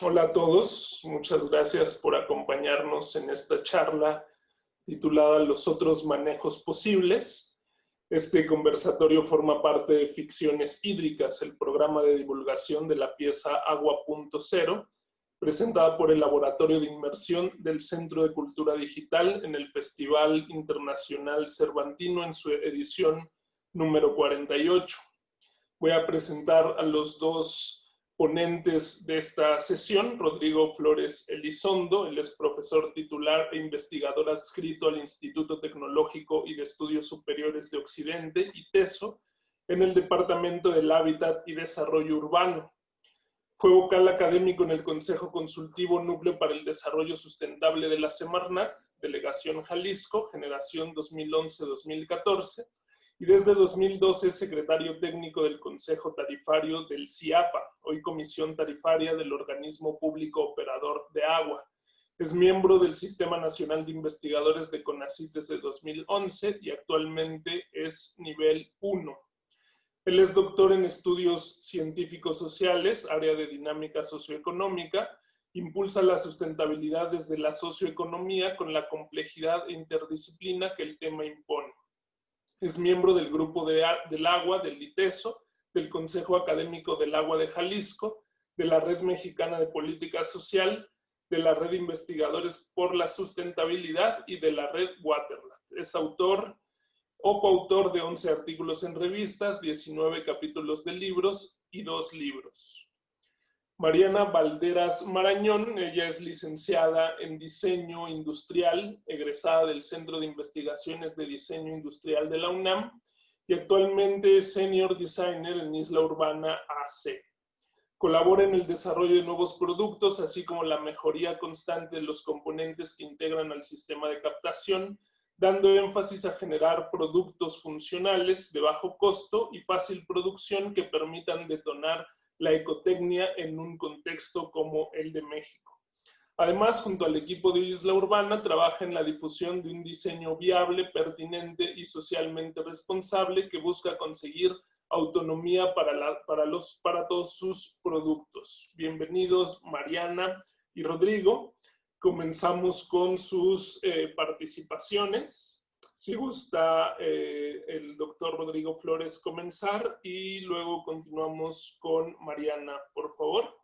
Hola a todos, muchas gracias por acompañarnos en esta charla titulada Los otros manejos posibles. Este conversatorio forma parte de Ficciones Hídricas, el programa de divulgación de la pieza Agua.0, presentada por el Laboratorio de Inmersión del Centro de Cultura Digital en el Festival Internacional Cervantino en su edición número 48. Voy a presentar a los dos ponentes de esta sesión, Rodrigo Flores Elizondo, él es profesor titular e investigador adscrito al Instituto Tecnológico y de Estudios Superiores de Occidente, ITESO, en el Departamento del Hábitat y Desarrollo Urbano. Fue vocal académico en el Consejo Consultivo Núcleo para el Desarrollo Sustentable de la Semarnat, Delegación Jalisco, generación 2011-2014, y desde 2012 es secretario técnico del Consejo Tarifario del CIAPA, hoy Comisión Tarifaria del Organismo Público Operador de Agua. Es miembro del Sistema Nacional de Investigadores de CONACYT desde 2011 y actualmente es nivel 1. Él es doctor en estudios científicos sociales, área de dinámica socioeconómica, impulsa la sustentabilidad desde la socioeconomía con la complejidad e interdisciplina que el tema impone. Es miembro del Grupo de, del Agua del ITESO, del Consejo Académico del Agua de Jalisco, de la Red Mexicana de Política Social, de la Red Investigadores por la Sustentabilidad y de la Red Waterland. Es autor o coautor de 11 artículos en revistas, 19 capítulos de libros y dos libros. Mariana Valderas Marañón, ella es licenciada en Diseño Industrial, egresada del Centro de Investigaciones de Diseño Industrial de la UNAM y actualmente es Senior Designer en Isla Urbana AC. Colabora en el desarrollo de nuevos productos, así como la mejoría constante de los componentes que integran al sistema de captación, dando énfasis a generar productos funcionales de bajo costo y fácil producción que permitan detonar la ecotecnia en un contexto como el de México. Además, junto al equipo de Isla Urbana, trabaja en la difusión de un diseño viable, pertinente y socialmente responsable que busca conseguir autonomía para, para, los, para todos sus productos. Bienvenidos Mariana y Rodrigo. Comenzamos con sus eh, participaciones. Si gusta eh, el doctor Rodrigo Flores comenzar y luego continuamos con Mariana, por favor.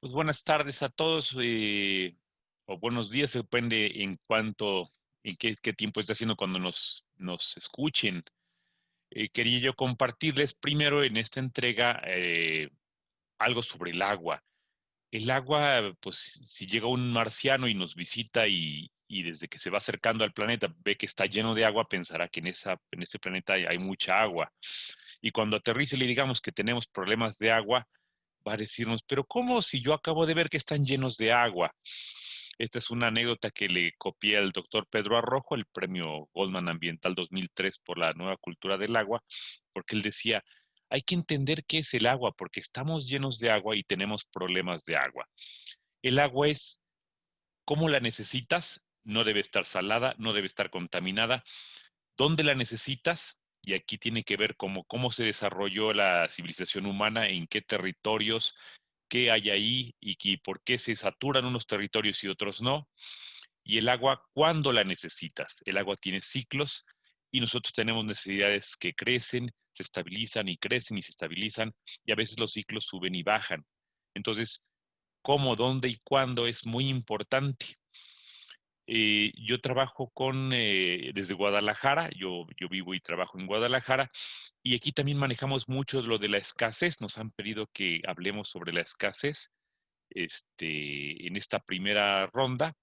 Pues buenas tardes a todos, eh, o buenos días, depende en cuánto, en qué, tiempo está haciendo cuando nos, nos escuchen. Eh, quería yo compartirles primero en esta entrega algo sobre el agua. El agua, pues si llega un marciano y nos visita y, y desde que se va acercando al planeta ve que está lleno de agua, pensará que en, esa, en ese planeta hay, mucha agua. Y cuando aterrice le digamos que tenemos problemas de agua, va a decirnos, pero ¿cómo si yo acabo de ver que están llenos de agua? Esta es una anécdota que le copié al doctor Pedro Arrojo, el premio Goldman Ambiental 2003 por la nueva cultura del agua, porque él decía, hay que entender qué es el agua, porque estamos llenos de agua y tenemos problemas de agua. El agua es cómo la necesitas no debe estar salada, no debe estar contaminada. ¿Dónde la necesitas? Y aquí tiene que ver cómo, cómo se desarrolló la civilización humana, en qué territorios, qué hay ahí y, por qué se saturan unos territorios y otros no. Y el agua, ¿cuándo la necesitas? El agua tiene ciclos y nosotros tenemos necesidades que crecen, se estabilizan y crecen y se estabilizan y a veces los ciclos suben y bajan. Entonces, cómo, dónde y cuándo es muy importante. Eh, yo trabajo con, eh, desde Guadalajara, yo, yo vivo y trabajo en Guadalajara, y aquí también manejamos mucho lo de la escasez. Nos han pedido que hablemos sobre la escasez este, en esta primera ronda.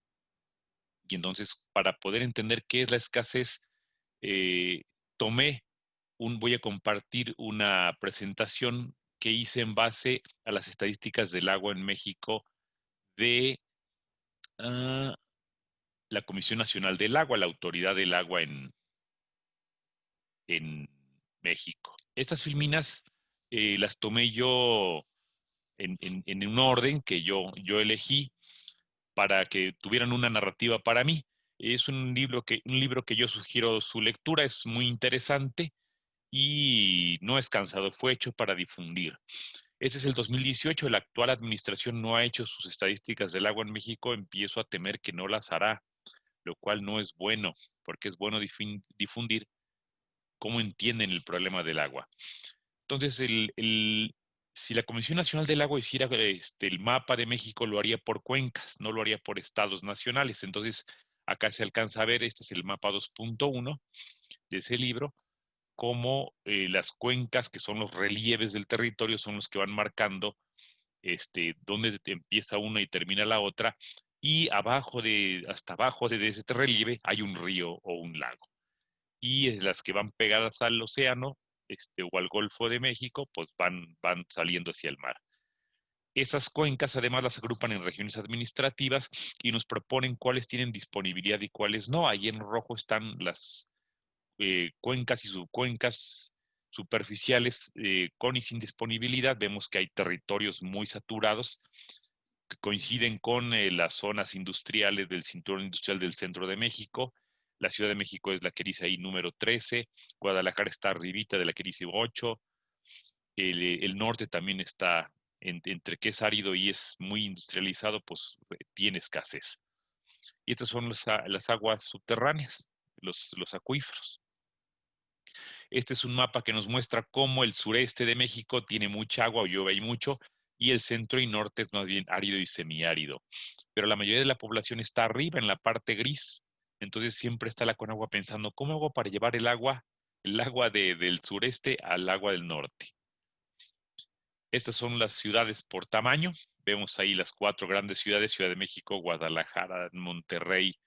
Y entonces, para poder entender qué es la escasez, eh, tomé un, voy a compartir una presentación que hice en base a las estadísticas del agua en México de ah, la Comisión Nacional del Agua, la Autoridad del Agua en, en México. Estas filminas eh, las tomé yo en, un orden que yo, yo elegí para que tuvieran una narrativa para mí. Es un libro que, un libro que yo sugiero su lectura, es muy interesante y no es cansado, fue hecho para difundir. Este es el 2018, la actual administración no ha hecho sus estadísticas del agua en México, empiezo a temer que no las hará, lo cual no es bueno, porque es bueno difundir cómo entienden el problema del agua. Entonces, el, si la Comisión Nacional del Agua hiciera este, el mapa de México, lo haría por cuencas, no lo haría por estados nacionales. Entonces, acá se alcanza a ver, este es el mapa 2.1 de ese libro, cómo eh, las cuencas, que son los relieves del territorio, son los que van marcando este, dónde empieza una y termina la otra, y abajo de, hasta abajo de ese relieve hay un río o un lago. Y es las que van pegadas al océano este, o al Golfo de México, pues van, van saliendo hacia el mar. Esas cuencas además las agrupan en regiones administrativas y nos proponen cuáles tienen disponibilidad y cuáles no. Ahí en rojo están las eh, cuencas y subcuencas superficiales eh, con y sin disponibilidad. Vemos que hay territorios muy saturados coinciden con eh, las zonas industriales del cinturón industrial del centro de México. La Ciudad de México es la que dice número 13, Guadalajara está arribita de la que dice 8, el, norte también está entre que es árido y es muy industrializado, pues tiene escasez. Y estas son las aguas subterráneas, los, acuíferos. Este es un mapa que nos muestra cómo el sureste de México tiene mucha agua llueve y mucho, y el centro y norte es más bien árido y semiárido. Pero la mayoría de la población está arriba, en la parte gris. Entonces siempre está la Conagua pensando, ¿cómo hago para llevar el agua, el agua del sureste al agua del norte? Estas son las ciudades por tamaño. Vemos ahí las cuatro grandes ciudades, Ciudad de México, Guadalajara, Monterrey,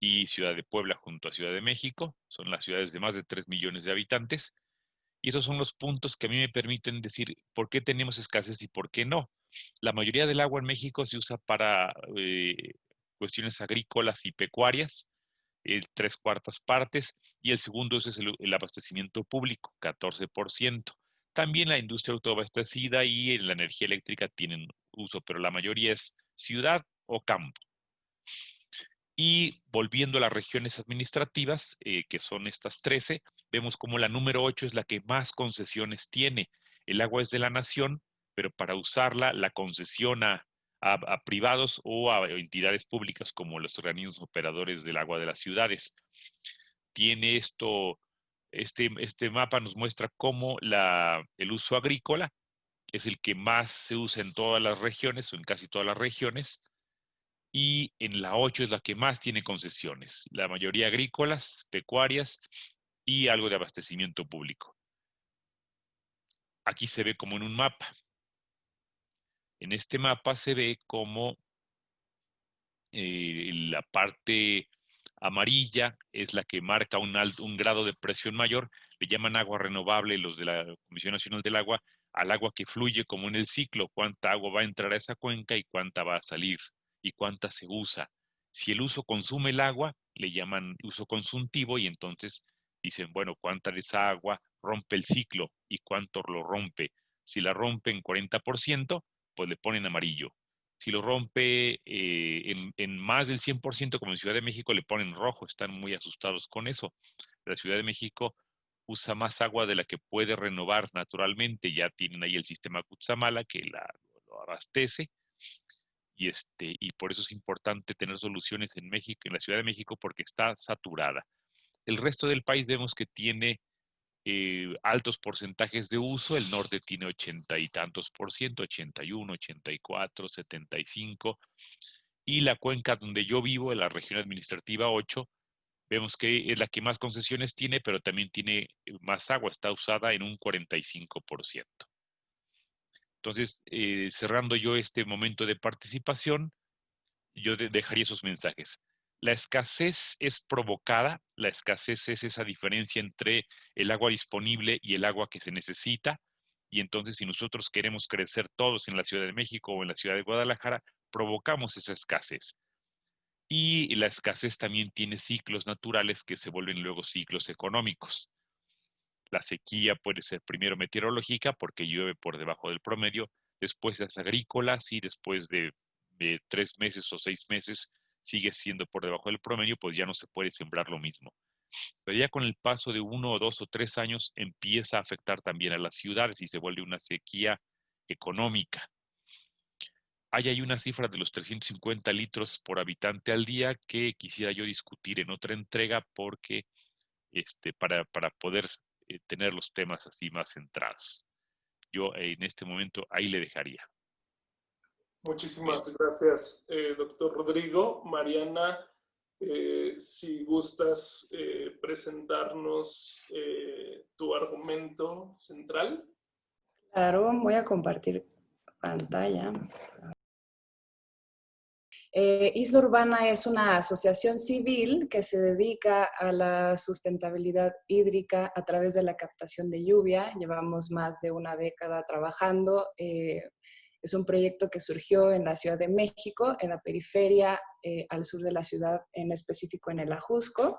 y Ciudad de Puebla junto a Ciudad de México. Son las ciudades de más de 3 millones de habitantes. Y esos son los puntos que a mí me permiten decir por qué tenemos escasez y por qué no. La mayoría del agua en México se usa para eh, cuestiones agrícolas y pecuarias, tres cuartas partes, y el segundo es el, el abastecimiento público, 14%. También la industria autoabastecida y la energía eléctrica tienen uso, pero la mayoría es ciudad o campo. Y volviendo a las regiones administrativas, eh, que son estas 13, vemos como la número 8 es la que más concesiones tiene. El agua es de la nación, pero para usarla la concesión a, privados o a entidades públicas como los organismos operadores del agua de las ciudades. Tiene esto, este, este mapa nos muestra cómo la, el uso agrícola es el que más se usa en todas las regiones o en casi todas las regiones y en la 8 es la que más tiene concesiones, la mayoría agrícolas, pecuarias y algo de abastecimiento público. Aquí se ve como en un mapa. En este mapa se ve como eh, la parte amarilla es la que marca un, un grado de presión mayor, le llaman agua renovable los de la Comisión Nacional del Agua, al agua que fluye como en el ciclo, cuánta agua va a entrar a esa cuenca y cuánta va a salir y cuánta se usa. Si el uso consume el agua, le llaman uso consultivo y entonces dicen, bueno, cuánta de esa agua rompe el ciclo y cuánto lo rompe. Si la rompe en 40%, pues le ponen amarillo. Si lo rompe eh, en, más del 100%, como en Ciudad de México, le ponen rojo. Están muy asustados con eso. La Ciudad de México usa más agua de la que puede renovar naturalmente. Ya tienen ahí el sistema Cutzamala que la, lo abastece y, este, y por eso es importante tener soluciones en México, en la Ciudad de México, porque está saturada. El resto del país vemos que tiene eh, altos porcentajes de uso, el norte tiene ochenta y tantos por ciento, 81, 84, 75, y la cuenca donde yo vivo, en la región administrativa 8, vemos que es la que más concesiones tiene, pero también tiene más agua, está usada en un 45%. Entonces, eh, cerrando yo este momento de participación, yo dejaría esos mensajes. La escasez es provocada, la escasez es esa diferencia entre el agua disponible y el agua que se necesita. Y entonces, si nosotros queremos crecer todos en la Ciudad de México o en la Ciudad de Guadalajara, provocamos esa escasez. Y la escasez también tiene ciclos naturales que se vuelven luego ciclos económicos. La sequía puede ser primero meteorológica porque llueve por debajo del promedio, después es agrícola, y después de, tres meses o seis meses sigue siendo por debajo del promedio, pues ya no se puede sembrar lo mismo. Pero ya con el paso de uno o dos o tres años empieza a afectar también a las ciudades y se vuelve una sequía económica. Hay ahí una cifra de los 350 litros por habitante al día que quisiera yo discutir en otra entrega porque este, para, para poder eh, tener los temas así más centrados. Yo en este momento ahí le dejaría. Muchísimas gracias, eh, doctor Rodrigo. Mariana, eh, si gustas presentarnos tu argumento central. Claro, voy a compartir pantalla. Eh, Isla Urbana es una asociación civil que se dedica a la sustentabilidad hídrica a través de la captación de lluvia. Llevamos más de una década trabajando. Eh, es un proyecto que surgió en la Ciudad de México, en la periferia eh, al sur de la ciudad, en específico en el Ajusco.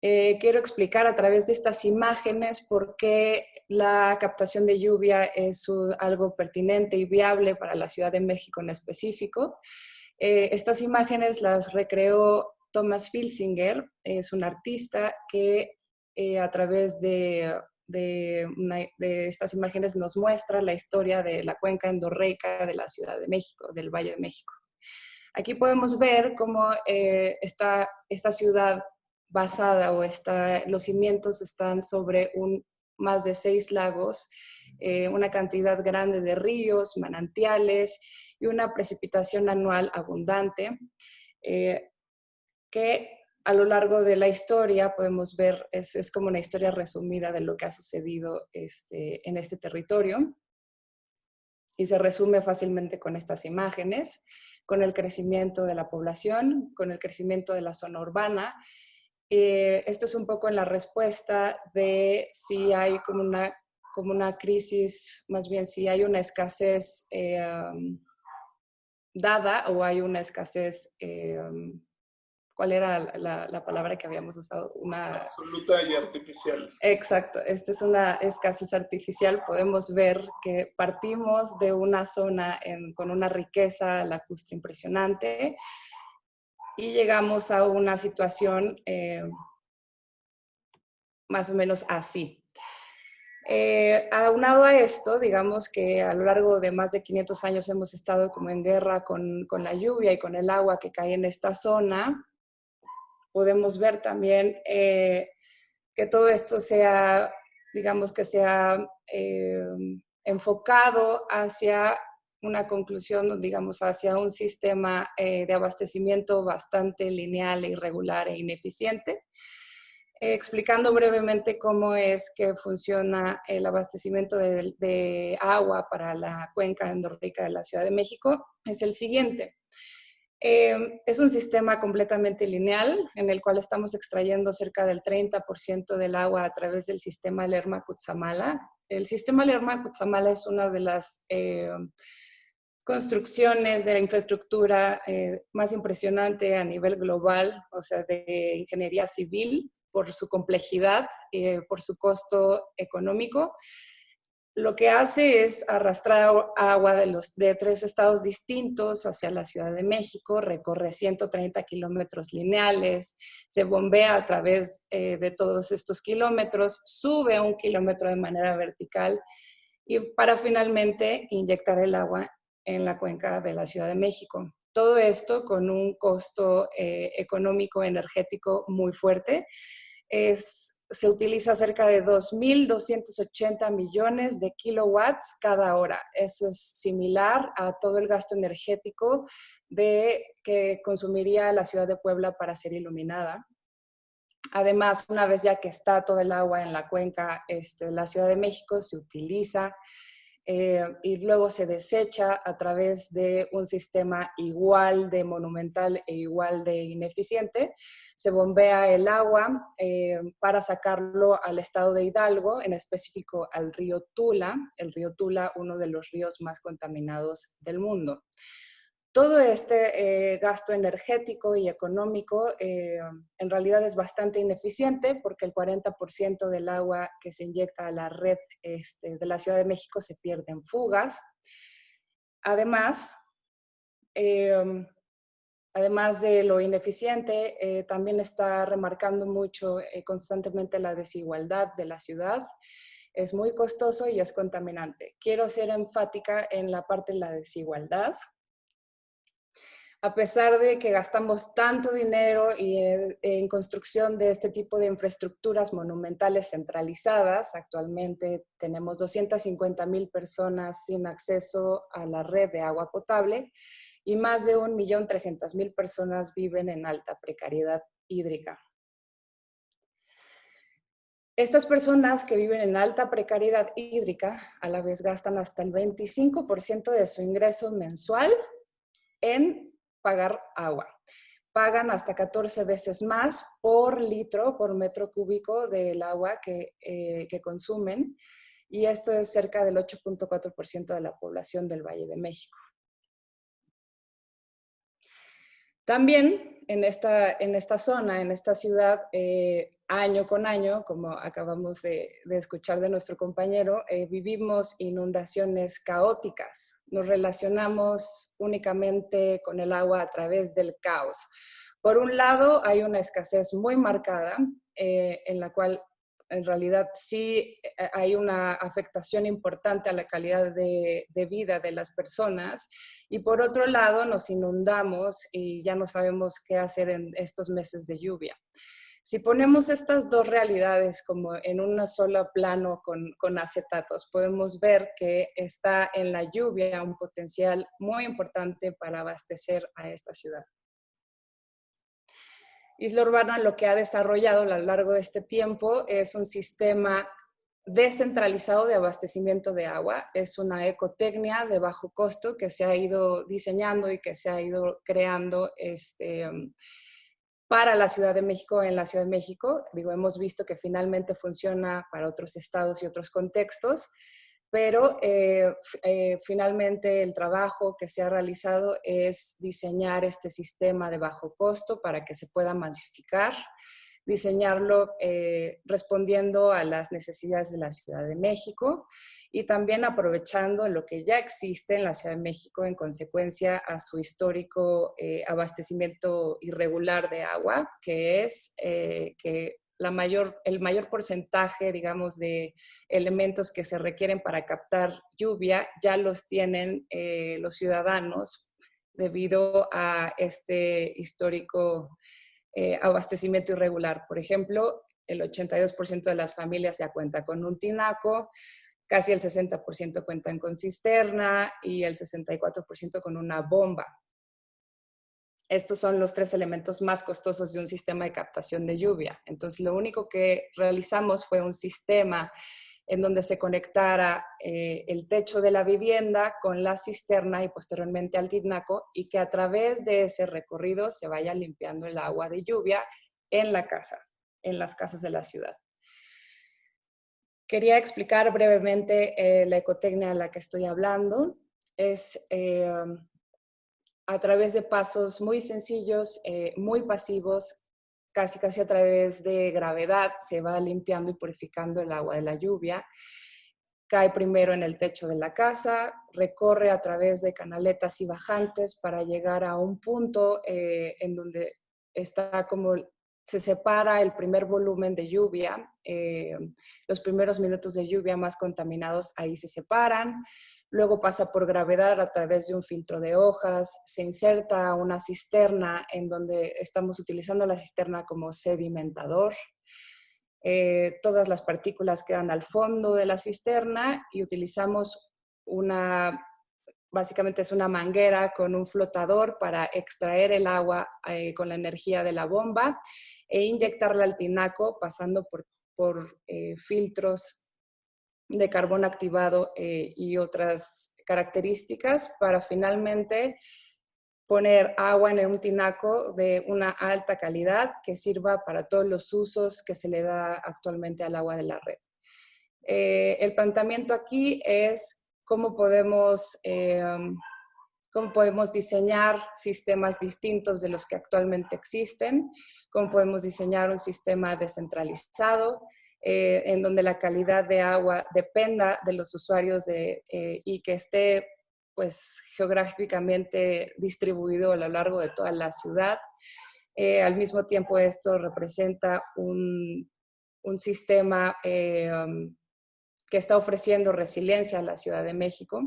Eh, quiero explicar a través de estas imágenes por qué la captación de lluvia es algo pertinente y viable para la Ciudad de México en específico. Eh, estas imágenes las recreó Thomas Filsinger, es un artista que eh, a través de, de, estas imágenes nos muestra la historia de la cuenca endorreica de la Ciudad de México, del Valle de México. Aquí podemos ver cómo esta, esta ciudad basada o está, los cimientos están sobre un, más de seis lagos, eh, una cantidad grande de ríos, manantiales y una precipitación anual abundante, eh, que a lo largo de la historia podemos ver, es, es, como una historia resumida de lo que ha sucedido este, en este territorio. Y se resume fácilmente con estas imágenes, con el crecimiento de la población, con el crecimiento de la zona urbana eh, esto es un poco en la respuesta de si hay como una, como una crisis, más bien si hay una escasez eh, dada o hay una escasez, eh, ¿cuál era la, palabra que habíamos usado? Una... Absoluta y artificial. Exacto, esta es una escasez artificial. Podemos ver que partimos de una zona con una riqueza lacustre impresionante y llegamos a una situación eh, más o menos así. Eh, aunado a esto, digamos que a lo largo de más de 500 años hemos estado como en guerra con, con la lluvia y con el agua que cae en esta zona. Podemos ver también eh, que todo esto sea, digamos que sea eh, enfocado hacia una conclusión, digamos, hacia un sistema eh, de abastecimiento bastante lineal, irregular e ineficiente. Eh, explicando brevemente cómo es que funciona el abastecimiento de, agua para la cuenca endorreica de la Ciudad de México, es el siguiente. Eh, es un sistema completamente lineal en el cual estamos extrayendo cerca del 30% del agua a través del sistema Lerma-Cutzamala. El sistema Lerma-Cutzamala es una de las construcciones de la infraestructura eh, más impresionante a nivel global, o sea, de ingeniería civil, por su complejidad, eh, por su costo económico. Lo que hace es arrastrar agua de, los, de tres estados distintos hacia la Ciudad de México, recorre 130 kilómetros lineales, se bombea a través eh, de todos estos kilómetros, sube un kilómetro de manera vertical y para finalmente inyectar el agua en la cuenca de la Ciudad de México. Todo esto con un costo eh, económico energético muy fuerte. Se utiliza cerca de 2.280 millones de kilowatts cada hora. Eso es similar a todo el gasto energético de, que consumiría la ciudad de Puebla para ser iluminada. Además, una vez ya que está todo el agua en la cuenca este, de la Ciudad de México, se utiliza eh, y luego se desecha a través de un sistema igual de monumental e igual de ineficiente. Se bombea el agua eh, para sacarlo al estado de Hidalgo, en específico al río Tula, el río Tula, uno de los ríos más contaminados del mundo. Todo este eh, gasto energético y económico eh, en realidad es bastante ineficiente porque el 40% del agua que se inyecta a la red este, de la Ciudad de México se pierde en fugas. Además, em, además de lo ineficiente, eh, también está remarcando mucho constantemente la desigualdad de la ciudad es muy costoso y es contaminante. Quiero ser enfática en la parte de la desigualdad. A pesar de que gastamos tanto dinero en construcción de este tipo de infraestructuras monumentales centralizadas, actualmente tenemos 250 mil personas sin acceso a la red de agua potable y más de 1.300.000 personas viven en alta precariedad hídrica. Estas personas que viven en alta precariedad hídrica a la vez gastan hasta el 25% de su ingreso mensual en pagar agua. Pagan hasta 14 veces más por litro, por metro cúbico del agua que, eh, que consumen y esto es cerca del 8.4% de la población del Valle de México. También en esta, en esta zona, en esta ciudad, eh, año con año, como acabamos de, escuchar de nuestro compañero, eh, vivimos inundaciones caóticas. Nos relacionamos únicamente con el agua a través del caos. Por un lado, hay una escasez muy marcada eh, en la cual en realidad sí eh, hay una afectación importante a la calidad de, vida de las personas y por otro lado nos inundamos y ya no sabemos qué hacer en estos meses de lluvia. Si ponemos estas dos realidades como en un solo plano con, con, acetatos, podemos ver que está en la lluvia un potencial muy importante para abastecer a esta ciudad. Isla Urbana lo que ha desarrollado a lo largo de este tiempo es un sistema descentralizado de abastecimiento de agua. Es una ecotecnia de bajo costo que se ha ido diseñando y que se ha ido creando este, para la Ciudad de México en la Ciudad de México. Digo, hemos visto que finalmente funciona para otros estados y otros contextos pero eh, eh, finalmente el trabajo que se ha realizado es diseñar este sistema de bajo costo para que se pueda masificar, diseñarlo eh, respondiendo a las necesidades de la Ciudad de México y también aprovechando lo que ya existe en la Ciudad de México en consecuencia a su histórico abastecimiento irregular de agua, que es que mayor, el mayor porcentaje, digamos, de elementos que se requieren para captar lluvia ya los tienen eh, los ciudadanos debido a este histórico eh, abastecimiento irregular. Por ejemplo, el 82% de las familias ya cuenta con un tinaco, casi el 60% cuentan con cisterna y el 64% con una bomba. Estos son los tres elementos más costosos de un sistema de captación de lluvia. Entonces, lo único que realizamos fue un sistema en donde se conectara eh, el techo de la vivienda con la cisterna y posteriormente al tinaco y que a través de ese recorrido se vaya limpiando el agua de lluvia en la casa, en las casas de la ciudad. Quería explicar brevemente eh, la ecotecnia de la que estoy hablando. Es eh, a través de pasos muy sencillos, muy pasivos, casi casi a través de gravedad, se va limpiando y purificando el agua de la lluvia. Cae primero en el techo de la casa, recorre a través de canaletas y bajantes para llegar a un punto eh, en donde está como se separa el primer volumen de lluvia, eh, los primeros minutos de lluvia más contaminados ahí se separan, luego pasa por gravedad a través de un filtro de hojas, se inserta una cisterna en donde estamos utilizando la cisterna como sedimentador. Eh, todas las partículas quedan al fondo de la cisterna y utilizamos una, básicamente es una manguera con un flotador para extraer el agua eh, con la energía de la bomba e inyectarla al tinaco pasando por, por eh, filtros de carbón activado eh, y otras características para finalmente poner agua en un tinaco de una alta calidad que sirva para todos los usos que se le da actualmente al agua de la red. Eh, el planteamiento aquí es cómo podemos, eh, cómo podemos diseñar sistemas distintos de los que actualmente existen, cómo podemos diseñar un sistema descentralizado, eh, en donde la calidad de agua dependa de los usuarios eh, y que esté pues geográficamente distribuido a lo largo de toda la ciudad. Eh, al mismo tiempo esto representa un, un sistema um, que está ofreciendo resiliencia a la Ciudad de México.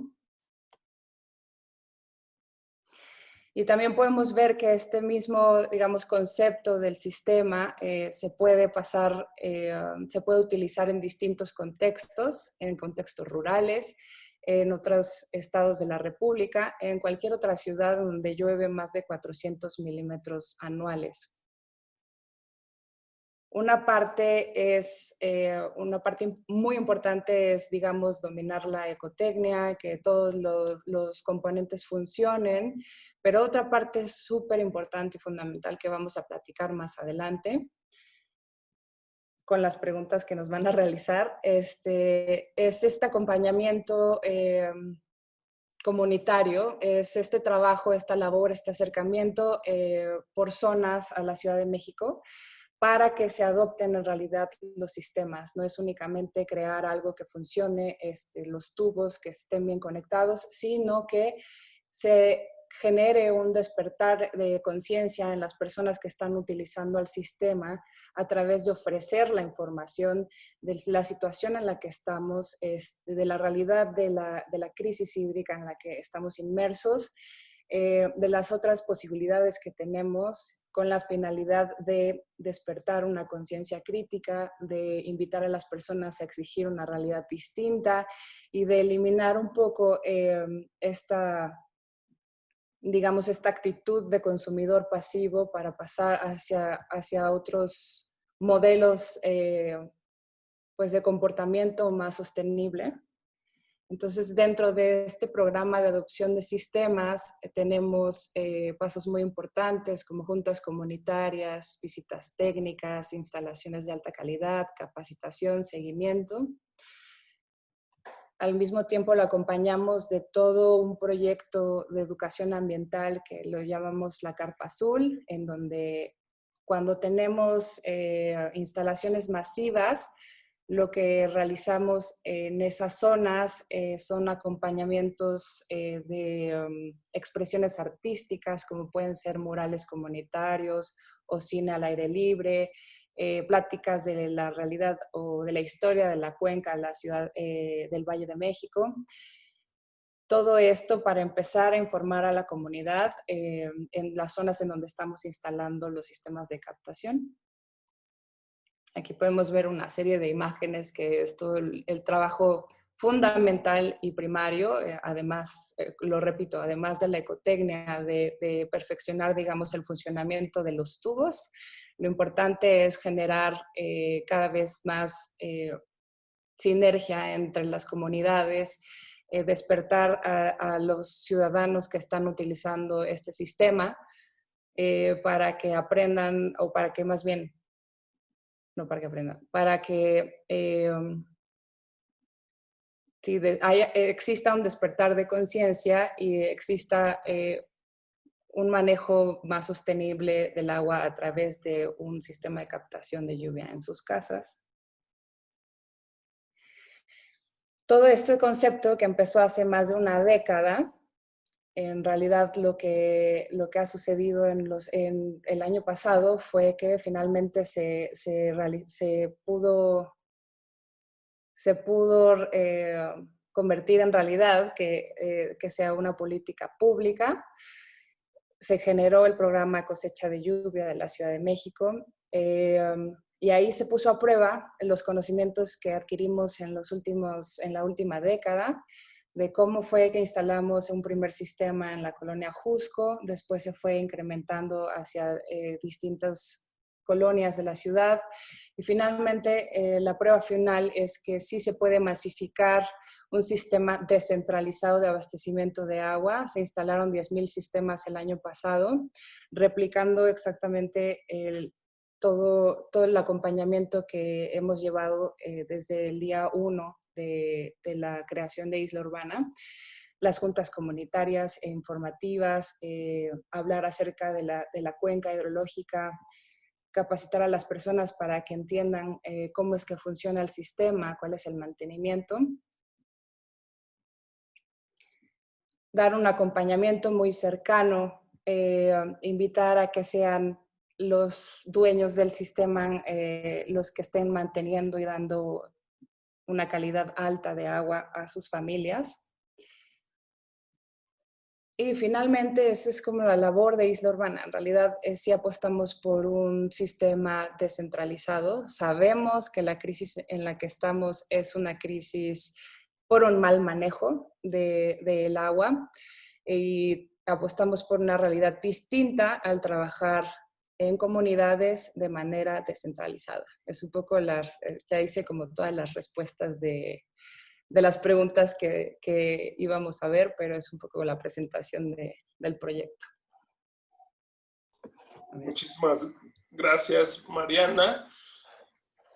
Y también podemos ver que este mismo, digamos, concepto del sistema eh, se puede pasar, eh, se puede utilizar en distintos contextos, en contextos rurales, en otros estados de la República, en cualquier otra ciudad donde llueve más de 400 milímetros anuales. Una parte es, eh, una parte muy importante es, digamos, dominar la ecotecnia, que todos los, componentes funcionen, pero otra parte súper importante y fundamental que vamos a platicar más adelante con las preguntas que nos van a realizar, este, es este acompañamiento eh, comunitario, es este trabajo, esta labor, este acercamiento eh, por zonas a la Ciudad de México, para que se adopten en realidad los sistemas. No es únicamente crear algo que funcione, este, los tubos que estén bien conectados, sino que se genere un despertar de conciencia en las personas que están utilizando el sistema a través de ofrecer la información de la situación en la que estamos, de la realidad de la, de la crisis hídrica en la que estamos inmersos, eh, de las otras posibilidades que tenemos con la finalidad de despertar una conciencia crítica, de invitar a las personas a exigir una realidad distinta y de eliminar un poco eh, esta, digamos, esta actitud de consumidor pasivo para pasar hacia, hacia otros modelos eh, pues de comportamiento más sostenible. Entonces, dentro de este programa de adopción de sistemas, eh, tenemos eh, pasos muy importantes como juntas comunitarias, visitas técnicas, instalaciones de alta calidad, capacitación, seguimiento. Al mismo tiempo lo acompañamos de todo un proyecto de educación ambiental que lo llamamos la Carpa Azul, en donde cuando tenemos eh, instalaciones masivas, lo que realizamos en esas zonas eh, son acompañamientos eh, de um, expresiones artísticas, como pueden ser murales comunitarios o cine al aire libre, eh, pláticas de la realidad o de la historia de la cuenca, la ciudad del Valle de México. Todo esto para empezar a informar a la comunidad en las zonas en donde estamos instalando los sistemas de captación. Aquí podemos ver una serie de imágenes que es todo el, trabajo fundamental y primario, eh, además, eh, lo repito, además de la ecotecnia, de, perfeccionar, digamos, el funcionamiento de los tubos, lo importante es generar eh, cada vez más sinergia entre las comunidades, despertar a, los ciudadanos que están utilizando este sistema para que aprendan, o para que más bien no para que aprendan, para que eh, exista un despertar de conciencia y exista eh, un manejo más sostenible del agua a través de un sistema de captación de lluvia en sus casas. Todo este concepto que empezó hace más de una década en realidad lo que, lo que ha sucedido en, los, en el año pasado fue que finalmente se, se, pudo, se pudo eh, convertir en realidad que, eh, que, sea una política pública. Se generó el programa Cosecha de Lluvia de la Ciudad de México eh, y ahí se puso a prueba los conocimientos que adquirimos en, los últimos, en la última década de cómo fue que instalamos un primer sistema en la colonia Jusco, después se fue incrementando hacia eh, distintas colonias de la ciudad y finalmente eh, la prueba final es que sí se puede masificar un sistema descentralizado de abastecimiento de agua. Se instalaron 10.000 sistemas el año pasado, replicando exactamente todo, todo el acompañamiento que hemos llevado eh, desde el día 1 de, la creación de Isla Urbana, las juntas comunitarias e informativas, eh, hablar acerca de la, cuenca hidrológica, capacitar a las personas para que entiendan eh, cómo es que funciona el sistema, cuál es el mantenimiento. Dar un acompañamiento muy cercano, eh, invitar a que sean los dueños del sistema los que estén manteniendo y dando una calidad alta de agua a sus familias. Y finalmente, esa es como la labor de Isla Urbana. En realidad, eh, si apostamos por un sistema descentralizado. Sabemos que la crisis en la que estamos es una crisis por un mal manejo del agua y apostamos por una realidad distinta al trabajar en comunidades de manera descentralizada. Es un poco, las, eh, ya hice como todas las respuestas de, de las preguntas que, que, íbamos a ver, pero es un poco la presentación de, del proyecto. Muchísimas gracias, Mariana.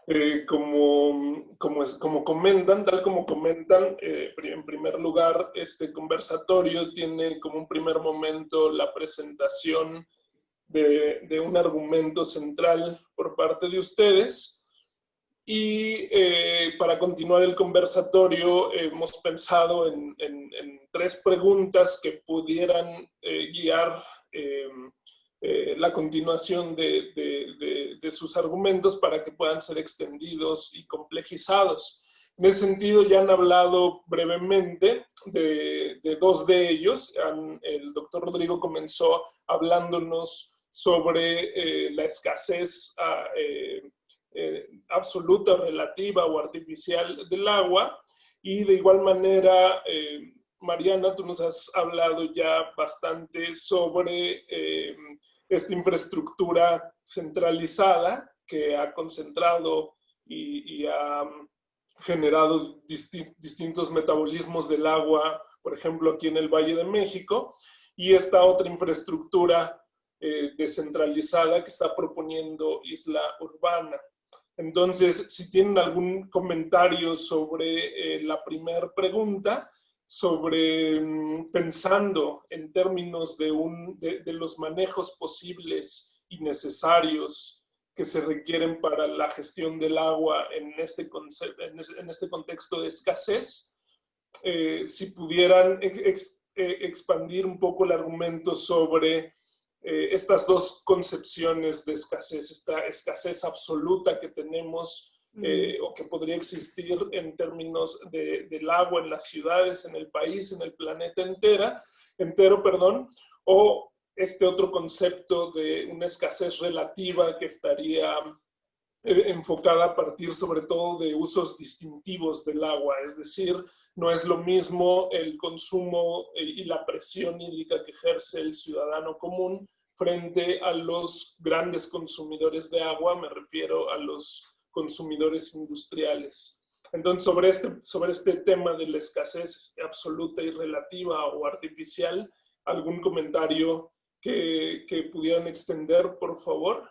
Eh, como, como, como, comentan, tal como comentan, eh, en primer lugar, este conversatorio tiene como un primer momento la presentación de, un argumento central por parte de ustedes. Y eh, para continuar el conversatorio hemos pensado en, tres preguntas que pudieran eh, guiar eh, la continuación de, sus argumentos para que puedan ser extendidos y complejizados. En ese sentido ya han hablado brevemente de, dos de ellos. el doctor Rodrigo comenzó hablándonos sobre eh, la escasez ah, eh, eh, absoluta, relativa o artificial del agua. Y de igual manera, Mariana, tú nos has hablado ya bastante sobre esta infraestructura centralizada que ha concentrado y, ha generado distintos metabolismos del agua, por ejemplo, aquí en el Valle de México, y esta otra infraestructura eh, descentralizada que está proponiendo Isla Urbana. Entonces, si tienen algún comentario sobre eh, la primera pregunta, sobre mm, pensando en términos de, un, de, los manejos posibles y necesarios que se requieren para la gestión del agua en este, en este contexto de escasez, eh, si pudieran expandir un poco el argumento sobre eh, estas dos concepciones de escasez, esta escasez absoluta que tenemos eh, o que podría existir en términos de, del agua en las ciudades, en el país, en el planeta entera, entero, perdón, o este otro concepto de una escasez relativa que estaría enfocada a partir sobre todo de usos distintivos del agua, es decir, no es lo mismo el consumo y la presión hídrica que ejerce el ciudadano común frente a los grandes consumidores de agua, me refiero a los consumidores industriales. Entonces, sobre este, sobre este tema de la escasez absoluta y relativa o artificial, ¿algún comentario que, que pudieran extender, por favor?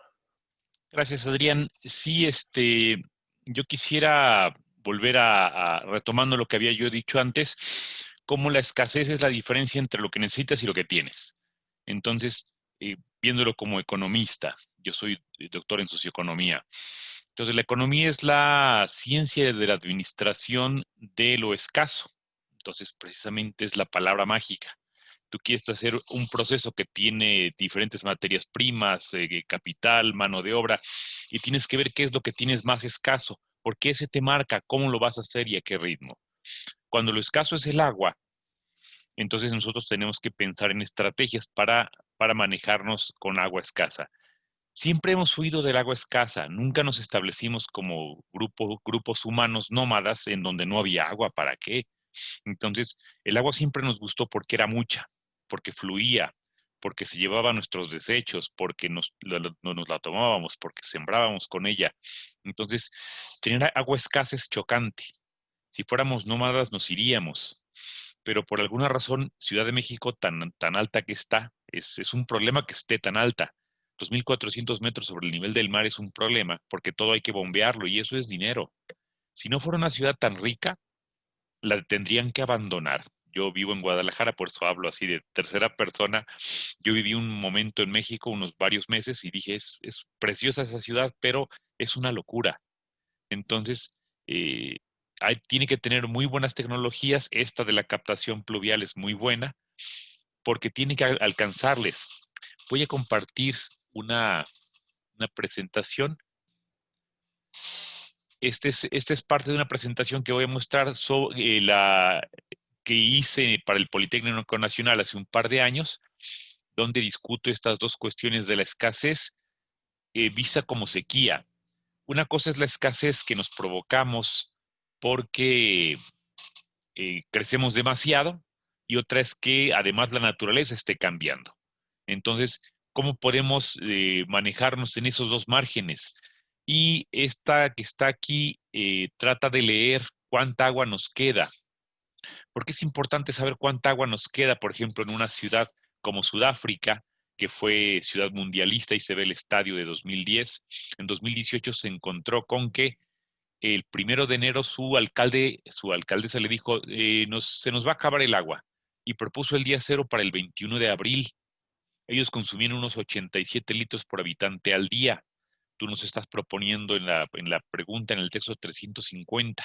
Gracias, Adrián. Sí, este, yo quisiera volver a, retomando lo que había yo dicho antes, cómo la escasez es la diferencia entre lo que necesitas y lo que tienes. Entonces, eh, viéndolo como economista, yo soy doctor en socioeconomía. Entonces, la economía es la ciencia de la administración de lo escaso. Entonces, precisamente es la palabra mágica. Tú quieres hacer un proceso que tiene diferentes materias primas, eh, capital, mano de obra, y tienes que ver qué es lo que tienes más escaso, porque ese te marca cómo lo vas a hacer y a qué ritmo. Cuando lo escaso es el agua, entonces nosotros tenemos que pensar en estrategias para, para manejarnos con agua escasa. Siempre hemos huido del agua escasa, nunca nos establecimos como grupo, grupos humanos nómadas en donde no había agua, ¿para qué? Entonces, el agua siempre nos gustó porque era mucha, porque fluía, porque se llevaba nuestros desechos, porque nos, nos la tomábamos, porque sembrábamos con ella. Entonces, tener agua escasa es chocante. Si fuéramos nómadas nos iríamos, pero por alguna razón Ciudad de México tan, tan alta que está, es, es un problema que esté tan alta. 2.400 metros sobre el nivel del mar es un problema porque todo hay que bombearlo y eso es dinero. Si no fuera una ciudad tan rica, la tendrían que abandonar. Yo vivo en Guadalajara, por eso hablo así de tercera persona. Yo viví un momento en México, unos varios meses, y dije, es, es preciosa esa ciudad, pero es una locura. Entonces, eh, tiene que tener muy buenas tecnologías. Esta de la captación pluvial es muy buena porque tiene que alcanzarles. Voy a compartir una, presentación. este es, esta es parte de una presentación que voy a mostrar sobre la que hice para el Politécnico Nacional hace un par de años, donde discuto estas dos cuestiones de la escasez eh, vista como sequía. Una cosa es la escasez que nos provocamos porque eh, crecemos demasiado y otra es que además la naturaleza esté cambiando. Entonces, ¿cómo podemos eh, manejarnos en esos dos márgenes? Y esta que está aquí eh, trata de leer cuánta agua nos queda. Porque es importante saber cuánta agua nos queda, por ejemplo, en una ciudad como Sudáfrica, que fue ciudad mundialista y se ve el estadio de 2010. En 2018 se encontró con que el primero de enero su alcalde, su alcaldesa le dijo, eh, se nos va a acabar el agua y propuso el día cero para el 21 de abril. Ellos consumían unos 87 litros por habitante al día tú nos estás proponiendo en la, en la pregunta, en el texto 350.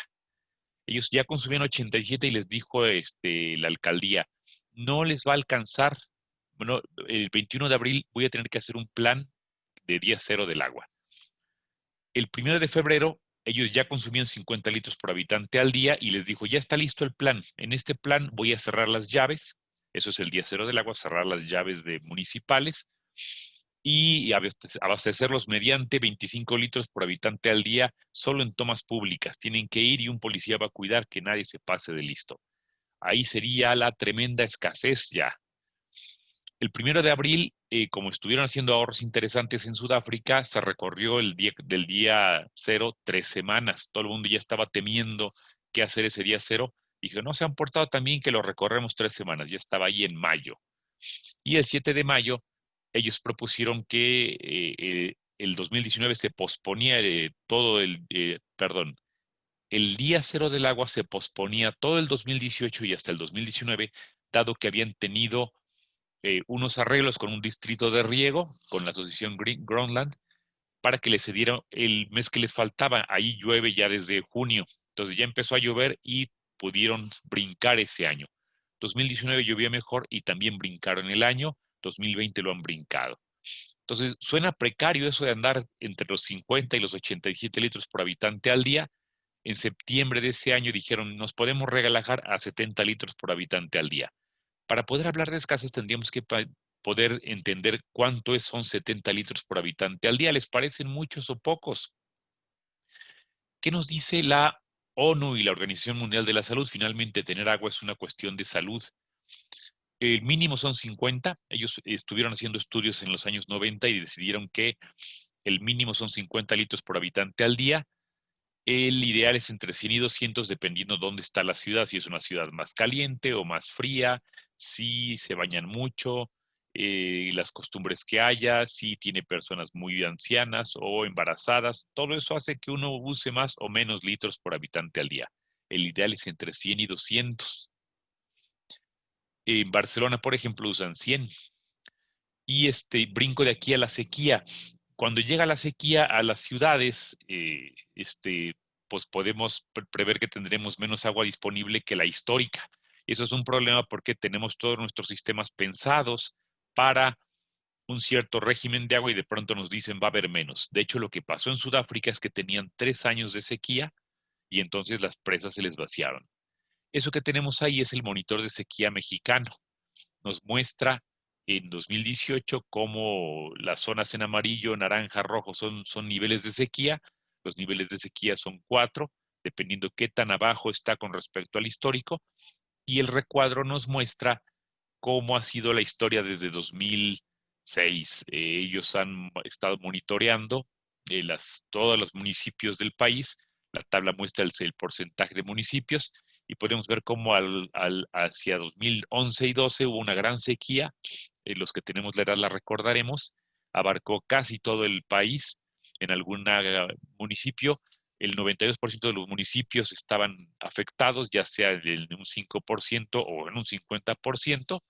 Ellos ya consumían 87 y les dijo este, la alcaldía, no les va a alcanzar. Bueno, el 21 de abril voy a tener que hacer un plan de día cero del agua. El 1 de febrero ellos ya consumían 50 litros por habitante al día y les dijo, ya está listo el plan. En este plan voy a cerrar las llaves, eso es el día cero del agua, cerrar las llaves de municipales y abastecerlos mediante 25 litros por habitante al día solo en tomas públicas. Tienen que ir y un policía va a cuidar que nadie se pase de listo. Ahí sería la tremenda escasez ya. El primero de abril, eh, como estuvieron haciendo ahorros interesantes en Sudáfrica, se recorrió el día, del día cero tres semanas. Todo el mundo ya estaba temiendo qué hacer ese día cero. Dije, no se han portado también que lo recorremos tres semanas. Ya estaba ahí en mayo. Y el 7 de mayo ellos propusieron que eh, eh, el 2019 se posponía eh, todo el, perdón, el día cero del agua se posponía todo el 2018 y hasta el 2019, dado que habían tenido unos arreglos con un distrito de riego, con la asociación Green, Groenland, para que les cediera el mes que les faltaba. Ahí llueve ya desde junio. Entonces ya empezó a llover y pudieron brincar ese año. 2019 llovía mejor y también brincaron el año. 2020 lo han brincado. Entonces, suena precario eso de andar entre los 50 y los 87 litros por habitante al día. En septiembre de ese año dijeron, nos podemos regalajar a 70 litros por habitante al día. Para poder hablar de escasez tendríamos que poder entender cuánto es, son 70 litros por habitante al día. ¿Les parecen muchos o pocos? ¿Qué nos dice la ONU y la Organización Mundial de la Salud? Finalmente, tener agua es una cuestión de salud. El mínimo son 50. Ellos estuvieron haciendo estudios en los años 90 y decidieron que el mínimo son 50 litros por habitante al día. El ideal es entre 100 y 200 dependiendo dónde está la ciudad, si es una ciudad más caliente o más fría, si se bañan mucho, eh, las costumbres que haya, si tiene personas muy ancianas o embarazadas. Todo eso hace que uno use más o menos litros por habitante al día. El ideal es entre 100 y 200. En Barcelona, por ejemplo, usan 100. Y este brinco de aquí a la sequía. Cuando llega la sequía a las ciudades, eh, este, pues podemos prever que tendremos menos agua disponible que la histórica. Eso es un problema porque tenemos todos nuestros sistemas pensados para un cierto régimen de agua y de pronto nos dicen va a haber menos. De hecho, lo que pasó en Sudáfrica es que tenían tres años de sequía y entonces las presas se les vaciaron. Eso que tenemos ahí es el monitor de sequía mexicano. Nos muestra en 2018 cómo las zonas en amarillo, naranja, rojo son, son niveles de sequía. Los niveles de sequía son cuatro, dependiendo qué tan abajo está con respecto al histórico. Y el recuadro nos muestra cómo ha sido la historia desde 2006. Eh, ellos han estado monitoreando eh, las, todos los municipios del país. La tabla muestra el porcentaje de municipios y podemos ver cómo hacia 2011 y 12 hubo una gran sequía, eh, los que tenemos la edad la recordaremos, abarcó casi todo el país, en algún municipio, el 92% de los municipios estaban afectados, ya sea en un 5% o en un 50%,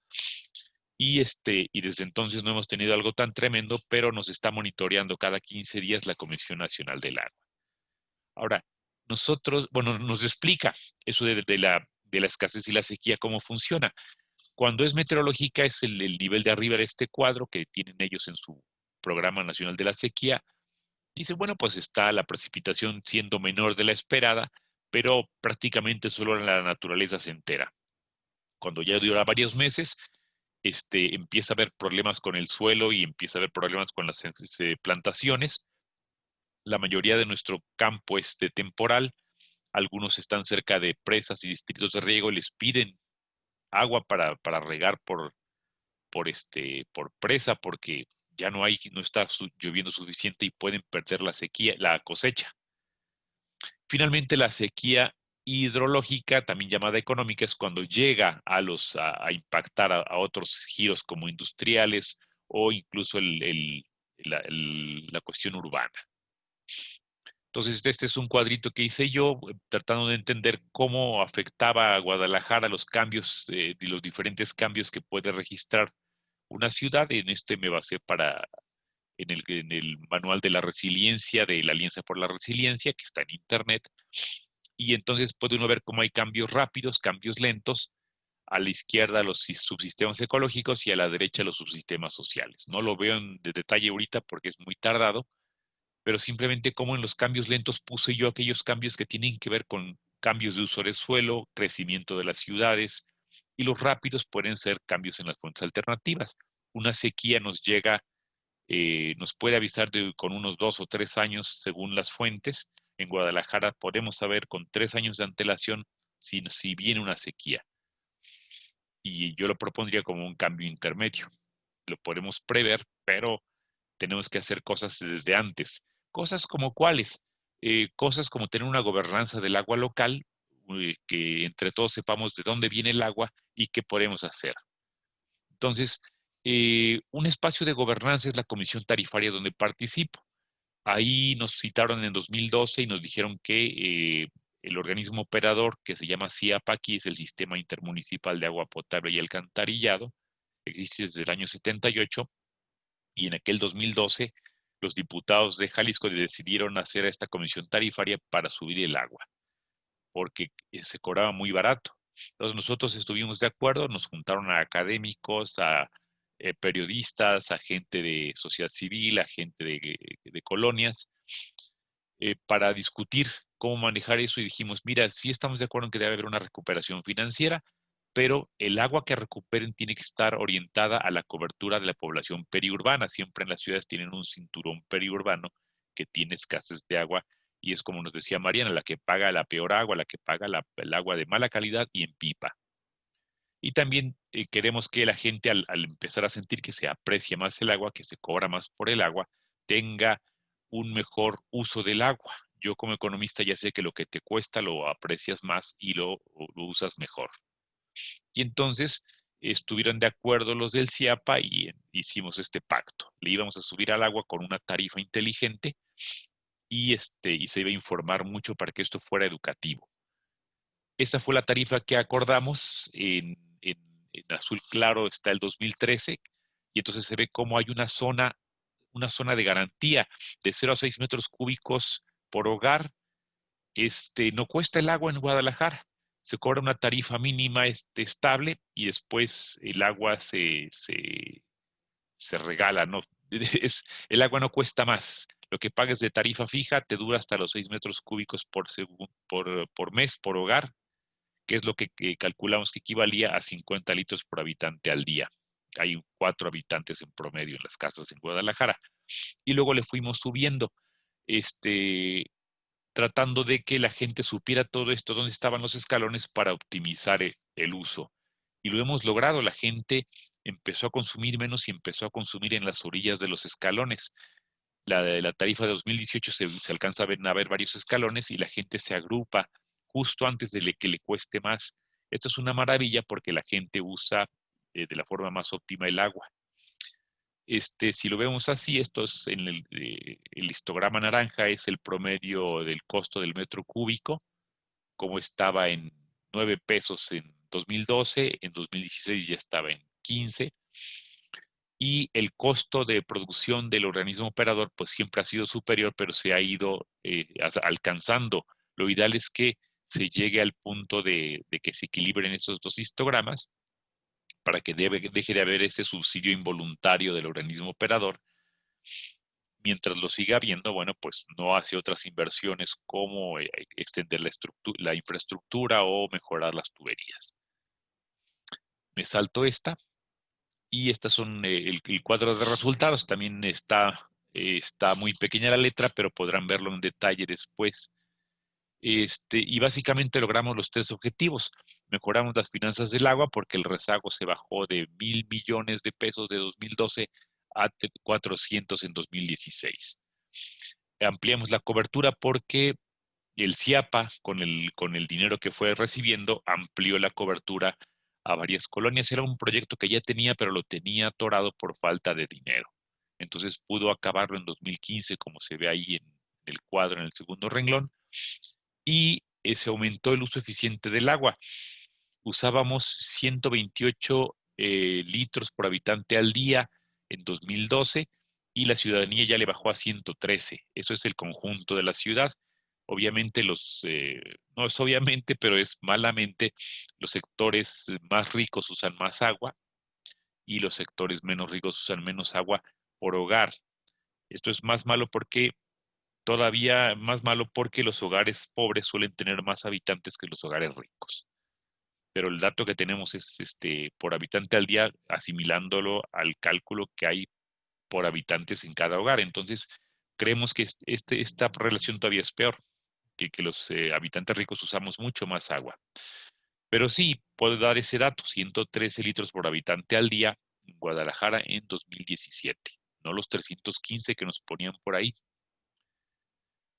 y, este, y desde entonces no hemos tenido algo tan tremendo, pero nos está monitoreando cada 15 días la Comisión Nacional del Agua. Ahora, nosotros, bueno, nos explica eso de, la, de la escasez y la sequía, cómo funciona. Cuando es meteorológica es el, nivel de arriba de este cuadro que tienen ellos en su Programa Nacional de la Sequía. Dice, bueno, pues está la precipitación siendo menor de la esperada, pero prácticamente solo la naturaleza se entera. Cuando ya dura varios meses, este, empieza a haber problemas con el suelo y empieza a haber problemas con las este, plantaciones. La mayoría de nuestro campo es de temporal. Algunos están cerca de presas y distritos de riego y les piden agua para, para regar por, por, este, por presa porque ya no hay, no está lloviendo suficiente y pueden perder la sequía, la cosecha. Finalmente, la sequía hidrológica, también llamada económica, es cuando llega a, los, a, impactar a, otros giros como industriales o incluso el, la, cuestión urbana. Entonces, este es un cuadrito que hice yo, eh, tratando de entender cómo afectaba a Guadalajara los cambios, eh, los diferentes cambios que puede registrar una ciudad. En este me basé para, en el, manual de la resiliencia de la Alianza por la Resiliencia, que está en Internet, y entonces puede uno ver cómo hay cambios rápidos, cambios lentos, a la izquierda los subsistemas ecológicos y a la derecha los subsistemas sociales. No lo veo en de detalle ahorita porque es muy tardado, pero simplemente como en los cambios lentos puse yo aquellos cambios que tienen que ver con cambios de uso del suelo, crecimiento de las ciudades, y los rápidos pueden ser cambios en las fuentes alternativas. Una sequía nos llega, eh, nos puede avisar de, con unos dos o tres años según las fuentes, en Guadalajara podemos saber con tres años de antelación si, si viene una sequía. Y yo lo propondría como un cambio intermedio. Lo podemos prever, pero tenemos que hacer cosas desde antes. Cosas como cuáles? Eh, cosas como tener una gobernanza del agua local, eh, que entre todos sepamos de dónde viene el agua y qué podemos hacer. Entonces, eh, un espacio de gobernanza es la comisión tarifaria donde participo. Ahí nos citaron en 2012 y nos dijeron que eh, el organismo operador que se llama CIAPAQUI es el Sistema Intermunicipal de Agua Potable y Alcantarillado, existe desde el año 78 y en aquel 2012 los diputados de Jalisco decidieron hacer esta comisión tarifaria para subir el agua, porque se cobraba muy barato. Entonces nosotros estuvimos de acuerdo, nos juntaron a académicos, a eh, periodistas, a gente de sociedad civil, a gente de, colonias, eh, para discutir cómo manejar eso y dijimos, mira, sí estamos de acuerdo en que debe haber una recuperación financiera, pero el agua que recuperen tiene que estar orientada a la cobertura de la población periurbana. Siempre en las ciudades tienen un cinturón periurbano que tiene escasez de agua y es como nos decía Mariana, la que paga la peor agua, la que paga el agua de mala calidad y en pipa. Y también eh, queremos que la gente al, empezar a sentir que se aprecia más el agua, que se cobra más por el agua, tenga un mejor uso del agua. Yo como economista ya sé que lo que te cuesta lo aprecias más y lo usas mejor. Y entonces estuvieron de acuerdo los del CIAPA y hicimos este pacto. Le íbamos a subir al agua con una tarifa inteligente y, este, y se iba a informar mucho para que esto fuera educativo. Esa fue la tarifa que acordamos en azul claro está el 2013, y entonces se ve cómo hay una zona, una zona de garantía de 0 a 6 metros cúbicos por hogar. Este, no cuesta el agua en Guadalajara, se cobra una tarifa mínima este, estable y después el agua se, se, regala, ¿no? Es, el agua no cuesta más. Lo que pagues de tarifa fija te dura hasta los 6 metros cúbicos por, por, por mes, por hogar, que es lo que, calculamos que equivalía a 50 litros por habitante al día. Hay cuatro habitantes en promedio en las casas en Guadalajara. Y luego le fuimos subiendo, este, tratando de que la gente supiera todo esto, dónde estaban los escalones para optimizar e, el uso. Y lo hemos logrado, la gente empezó a consumir menos y empezó a consumir en las orillas de los escalones. La, la tarifa de 2018 se, se alcanza a ver, a ver varios escalones y la gente se agrupa justo antes de que le cueste más. Esto es una maravilla porque la gente usa eh, de la forma más óptima el agua. Este, si lo vemos así, esto es en el, eh, el, histograma naranja es el promedio del costo del metro cúbico, como estaba en 9 pesos en 2012, en 2016 ya estaba en 15, y el costo de producción del organismo operador pues siempre ha sido superior, pero se ha ido eh, alcanzando. Lo ideal es que se llegue al punto de, que se equilibren esos dos histogramas para que deje de haber ese subsidio involuntario del organismo operador mientras lo siga habiendo, bueno, pues no hace otras inversiones como eh, extender la, infraestructura o mejorar las tuberías. Me salto esta y estas son eh, el, cuadro de resultados. También está, está muy pequeña la letra, pero podrán verlo en detalle después. Este, y básicamente logramos los tres objetivos. Mejoramos las finanzas del agua porque el rezago se bajó de mil millones de pesos de 2012 a 400 en 2016. Ampliamos la cobertura porque el CIAPA, con el, con el dinero que fue recibiendo, amplió la cobertura a varias colonias. Era un proyecto que ya tenía, pero lo tenía atorado por falta de dinero. Entonces pudo acabarlo en 2015, como se ve ahí en el cuadro en el segundo renglón, y eh, se aumentó el uso eficiente del agua. Usábamos 128 eh, litros por habitante al día en 2012 y la ciudadanía ya le bajó a 113. Eso es el conjunto de la ciudad. Obviamente los, eh, no es obviamente, pero es malamente, los sectores más ricos usan más agua y los sectores menos ricos usan menos agua por hogar. Esto es más malo porque todavía más malo porque los hogares pobres suelen tener más habitantes que los hogares ricos pero el dato que tenemos es este por habitante al día, asimilándolo al cálculo que hay por habitantes en cada hogar. Entonces, creemos que este, esta relación todavía es peor, que, los eh, habitantes ricos usamos mucho más agua. Pero sí, puedo dar ese dato, 113 litros por habitante al día en Guadalajara en 2017, no los 315 que nos ponían por ahí.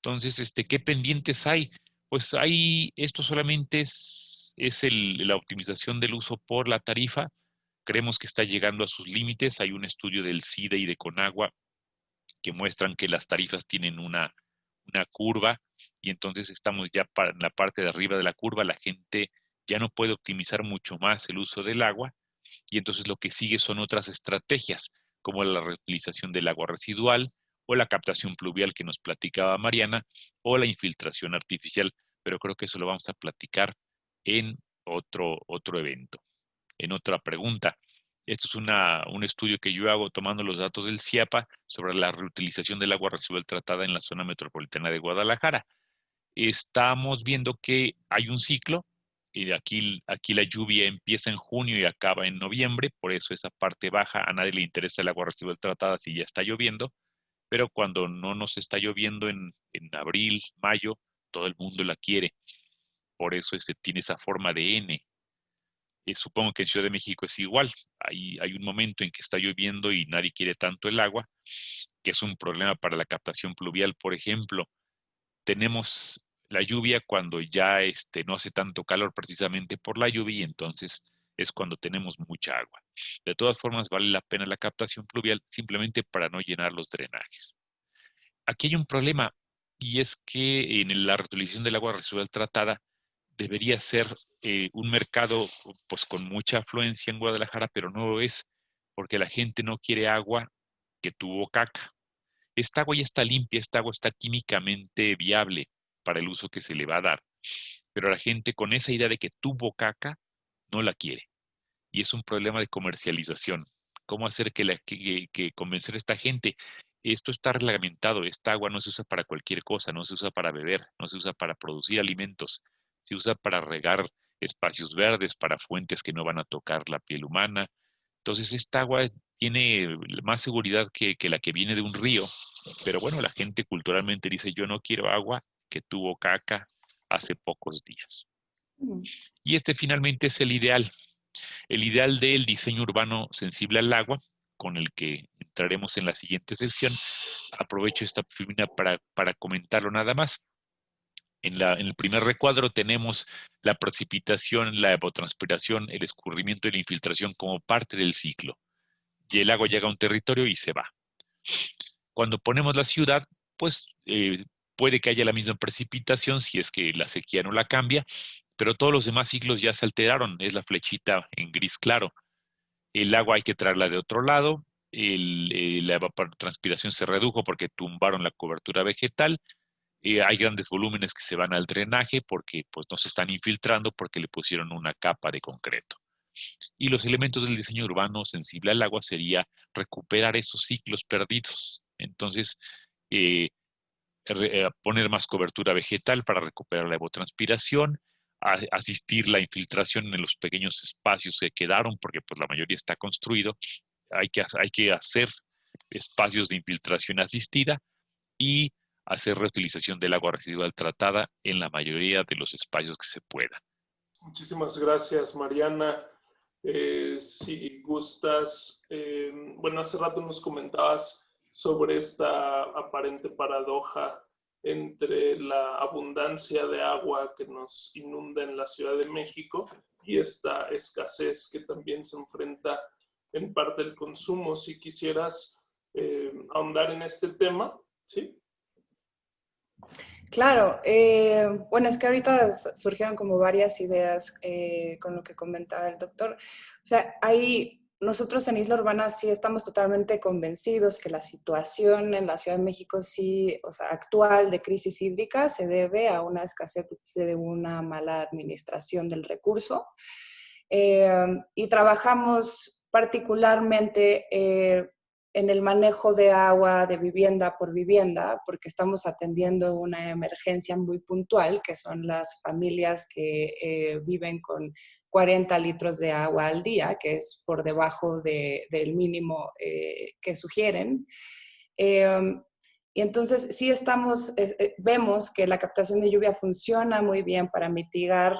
Entonces, este, ¿qué pendientes hay? Pues hay, esto solamente es es la optimización del uso por la tarifa. Creemos que está llegando a sus límites. Hay un estudio del CIDE y de Conagua que muestran que las tarifas tienen una, una curva y entonces estamos ya en la parte de arriba de la curva. La gente ya no puede optimizar mucho más el uso del agua y entonces lo que sigue son otras estrategias como la reutilización del agua residual o la captación pluvial que nos platicaba Mariana o la infiltración artificial, pero creo que eso lo vamos a platicar en otro, otro evento. En otra pregunta, esto es una, un estudio que yo hago tomando los datos del CIAPA sobre la reutilización del agua residual tratada en la zona metropolitana de Guadalajara. Estamos viendo que hay un ciclo, y aquí, aquí la lluvia empieza en junio y acaba en noviembre, por eso esa parte baja, a nadie le interesa el agua residual tratada si ya está lloviendo, pero cuando no nos está lloviendo en, en abril, mayo, todo el mundo la quiere por eso este, tiene esa forma de N. Eh, supongo que en Ciudad de México es igual. Hay, hay un momento en que está lloviendo y nadie quiere tanto el agua, que es un problema para la captación pluvial, por ejemplo. Tenemos la lluvia cuando ya este, no hace tanto calor precisamente por la lluvia y entonces es cuando tenemos mucha agua. De todas formas, vale la pena la captación pluvial simplemente para no llenar los drenajes. Aquí hay un problema y es que en la reutilización del agua residual tratada debería ser eh, un mercado pues con mucha afluencia en Guadalajara, pero no lo es porque la gente no quiere agua que tuvo caca. Esta agua ya está limpia, esta agua está químicamente viable para el uso que se le va a dar, pero la gente con esa idea de que tuvo caca no la quiere. Y es un problema de comercialización. ¿Cómo hacer que, la, que, que convencer a esta gente? Esto está reglamentado, esta agua no se usa para cualquier cosa, no se usa para beber, no se usa para producir alimentos, se usa para regar espacios verdes, para fuentes que no van a tocar la piel humana. Entonces, esta agua tiene más seguridad que, la que viene de un río, pero bueno, la gente culturalmente dice, yo no quiero agua que tuvo caca hace pocos días. Mm. Y este finalmente es el ideal, el ideal del diseño urbano sensible al agua, con el que entraremos en la siguiente sección. Aprovecho esta para, para comentarlo nada más. En, el primer recuadro tenemos la precipitación, la evapotranspiración, el escurrimiento y la infiltración como parte del ciclo. Y el agua llega a un territorio y se va. Cuando ponemos la ciudad, pues eh, puede que haya la misma precipitación si es que la sequía no la cambia, pero todos los demás ciclos ya se alteraron. Es la flechita en gris claro. El agua hay que traerla de otro lado. Eh, la evapotranspiración se redujo porque tumbaron la cobertura vegetal eh, hay grandes volúmenes que se van al drenaje porque pues, no se están infiltrando porque le pusieron una capa de concreto. Y los elementos del diseño urbano sensible al agua sería recuperar esos ciclos perdidos Entonces, eh, poner más cobertura vegetal para recuperar la evotranspiración, asistir la infiltración en los pequeños espacios que quedaron, porque pues la mayoría está construido. Hay que, hay que hacer espacios de infiltración asistida y hacer reutilización del agua residual tratada en la mayoría de los espacios que se pueda. Muchísimas gracias, Mariana. Eh, si gustas, eh, bueno, hace rato nos comentabas sobre esta aparente paradoja entre la abundancia de agua que nos inunda en la Ciudad de México y esta escasez que también se enfrenta en parte el consumo. Si quisieras eh, ahondar en este tema, ¿sí? Claro, eh, bueno, es que ahorita surgieron como varias ideas eh, con lo que comentaba el doctor. O sea, hay nosotros en Isla Urbana sí estamos totalmente convencidos que la situación en la Ciudad de México sí, o sea, actual de crisis hídrica se debe a una escasez, de una mala administración del recurso. Eh, y trabajamos particularmente eh, en el manejo de agua de vivienda por vivienda, porque estamos atendiendo una emergencia muy puntual, que son las familias que eh, viven con 40 litros de agua al día, que es por debajo del mínimo eh, que sugieren. Em, y entonces sí estamos, eh, vemos que la captación de lluvia funciona muy bien para mitigar,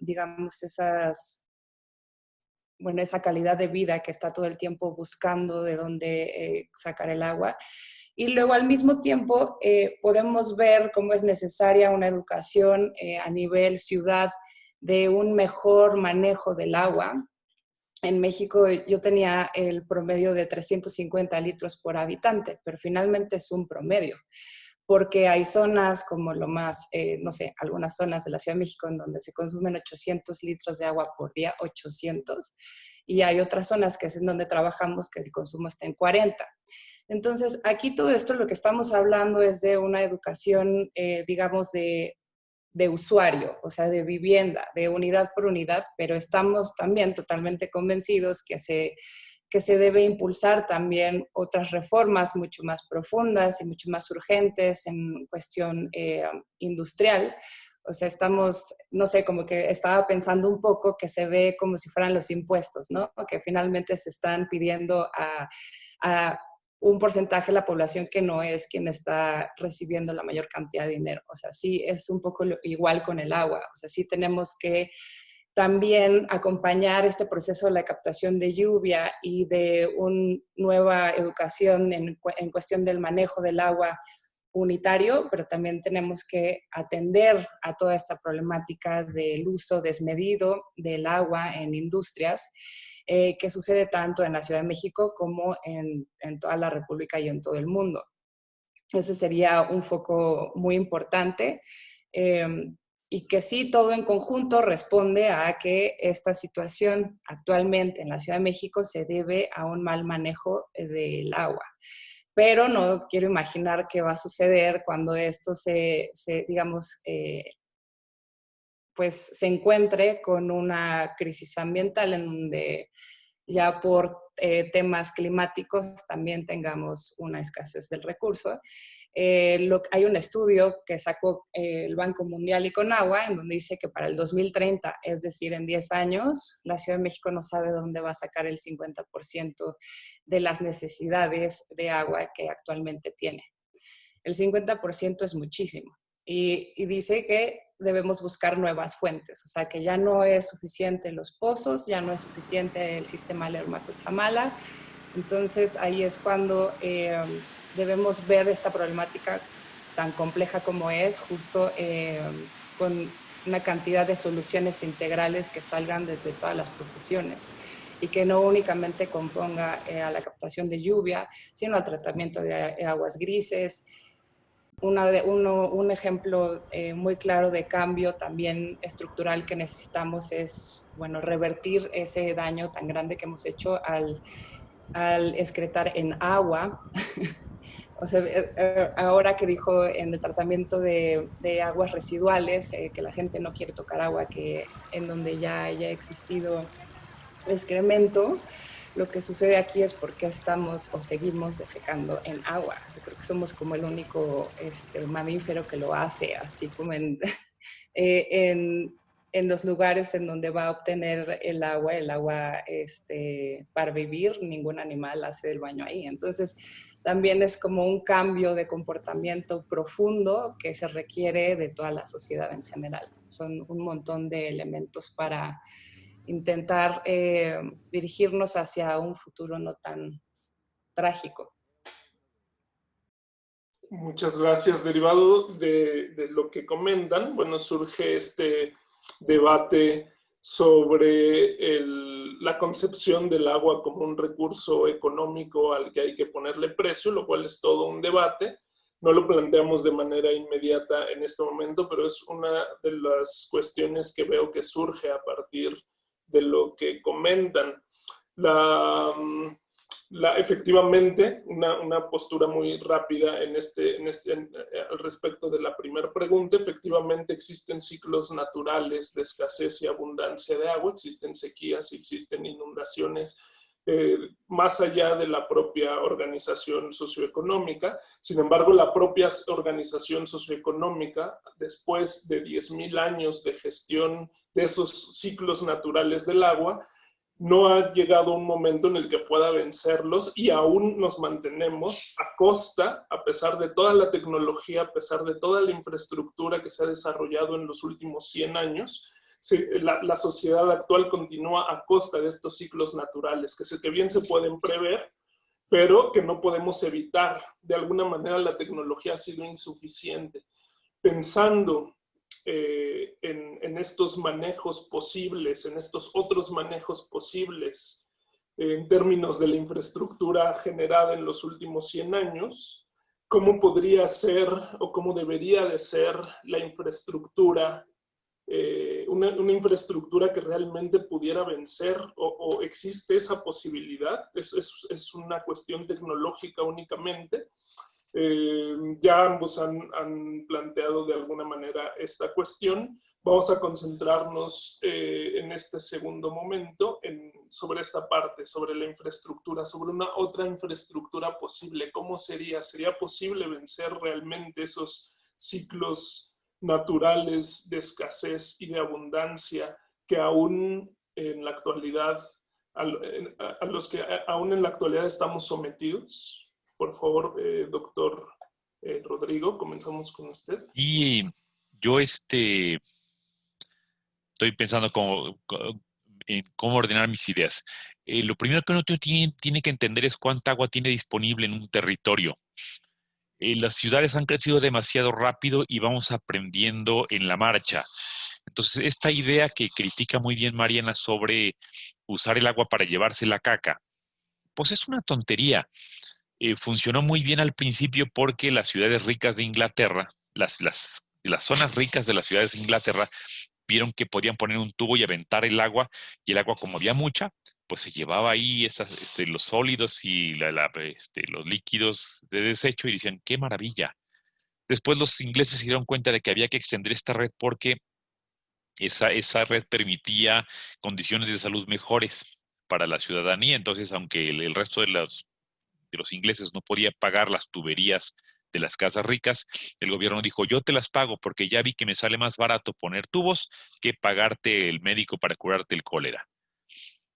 digamos, esas bueno, esa calidad de vida que está todo el tiempo buscando de dónde eh, sacar el agua. Y luego al mismo tiempo eh, podemos ver cómo es necesaria una educación eh, a nivel ciudad de un mejor manejo del agua. En México yo tenía el promedio de 350 litros por habitante, pero finalmente es un promedio porque hay zonas como lo más, no sé, algunas zonas de la Ciudad de México en donde se consumen 800 litros de agua por día, 800, y hay otras zonas que es en donde trabajamos que el consumo está en 40. Entonces, aquí todo esto lo que estamos hablando es de una educación, eh, digamos, de, de usuario, o sea, de vivienda, de unidad por unidad, pero estamos también totalmente convencidos que se, que se debe impulsar también otras reformas mucho más profundas y mucho más urgentes en cuestión eh, industrial, o sea, estamos, no sé, como que estaba pensando un poco que se ve como si fueran los impuestos, ¿no? Que finalmente se están pidiendo a, un porcentaje de la población que no es quien está recibiendo la mayor cantidad de dinero. O sea, sí es un poco igual con el agua. O sea, sí tenemos que también acompañar este proceso de la captación de lluvia y de una nueva educación en, en cuestión del manejo del agua unitario, pero también tenemos que atender a toda esta problemática del uso desmedido del agua en industrias, eh, que sucede tanto en la Ciudad de México como en, toda la República y en todo el mundo. Ese sería un foco muy importante. Em, y que sí, todo en conjunto responde a que esta situación actualmente en la Ciudad de México se debe a un mal manejo del agua. Pero no quiero imaginar qué va a suceder cuando esto se, digamos, eh, pues se encuentre con una crisis ambiental en donde ya por eh, temas climáticos también tengamos una escasez del recurso eh, hay un estudio que sacó eh, el Banco Mundial y Conagua, en donde dice que para el 2030, es decir, en 10 años, la Ciudad de México no sabe dónde va a sacar el 50% de las necesidades de agua que actualmente tiene. El 50% es muchísimo. Y, y, dice que debemos buscar nuevas fuentes, o sea que ya no es suficiente los pozos, ya no es suficiente el sistema Lerma-Cutzamala, entonces ahí es cuando eh, debemos ver esta problemática tan compleja como es, justo eh, con una cantidad de soluciones integrales que salgan desde todas las profesiones y que no únicamente componga eh, a la captación de lluvia, sino al tratamiento de aguas grises. Una de, uno, un ejemplo eh, muy claro de cambio también estructural que necesitamos es bueno, revertir ese daño tan grande que hemos hecho al, al excretar en agua O sea, eh, eh, ahora que dijo en el tratamiento de, aguas residuales, eh, que la gente no quiere tocar agua que en donde ya haya existido excremento, Lo que sucede aquí es porque estamos o seguimos defecando en agua. Yo creo que somos como el único este, mamífero que lo hace, así como en, eh, en, en, los lugares en donde va a obtener el agua, el agua este, para vivir, ningún animal hace el baño ahí. Entonces, también es como un cambio de comportamiento profundo que se requiere de toda la sociedad en general. Son un montón de elementos para intentar eh, dirigirnos hacia un futuro no tan trágico. Muchas gracias. Derivado de, de, lo que comentan, bueno, surge este debate sobre la concepción del agua como un recurso económico al que hay que ponerle precio, lo cual es todo un debate. No lo planteamos de manera inmediata en este momento, pero es una de las cuestiones que veo que surge a partir de lo que comentan. La, efectivamente, una, postura muy rápida en este, en este eh, al respecto de la primera pregunta, efectivamente existen ciclos naturales de escasez y abundancia de agua, existen sequías, existen inundaciones, eh, más allá de la propia organización socioeconómica. Sin embargo, la propia organización socioeconómica, después de 10.000 años de gestión de esos ciclos naturales del agua, no ha llegado un momento en el que pueda vencerlos y aún nos mantenemos a costa, a pesar de toda la tecnología, a pesar de toda la infraestructura que se ha desarrollado en los últimos 100 años, la, sociedad actual continúa a costa de estos ciclos naturales, que, se, que bien se pueden prever, pero que no podemos evitar. De alguna manera la tecnología ha sido insuficiente. Pensando eh, en, estos manejos posibles, en estos otros manejos posibles, en términos de la infraestructura generada en los últimos 100 años, cómo podría ser o cómo debería de ser la infraestructura, eh, una, infraestructura que realmente pudiera vencer o, existe esa posibilidad, es, es, una cuestión tecnológica únicamente, eh, ya ambos han, planteado de alguna manera esta cuestión. Vamos a concentrarnos eh, en este segundo momento en, sobre esta parte, sobre la infraestructura, sobre una otra infraestructura posible. ¿Cómo sería? ¿Sería posible vencer realmente esos ciclos naturales de escasez y de abundancia que aún en la actualidad, a los que aún en la actualidad estamos sometidos? Por favor, eh, doctor eh, Rodrigo, comenzamos con usted. Y yo este, estoy pensando cómo, en cómo ordenar mis ideas. Eh, lo primero que uno tiene, tiene, que entender es cuánta agua tiene disponible en un territorio. las ciudades han crecido demasiado rápido y vamos aprendiendo en la marcha. Entonces, esta idea que critica muy bien Mariana sobre usar el agua para llevarse la caca, pues es una tontería. Eh, funcionó muy bien al principio porque las ciudades ricas de Inglaterra, las, las, las zonas ricas de las ciudades de Inglaterra, vieron que podían poner un tubo y aventar el agua, y el agua, como había mucha, pues se llevaba ahí esas, este, los sólidos y la, este, los líquidos de desecho y decían, qué maravilla. Después los ingleses se dieron cuenta de que había que extender esta red porque esa, esa red permitía condiciones de salud mejores para la ciudadanía. Entonces, aunque el resto de los los ingleses no podía pagar las tuberías de las casas ricas, el gobierno dijo, yo te las pago porque ya vi que me sale más barato poner tubos que pagarte el médico para curarte el cólera.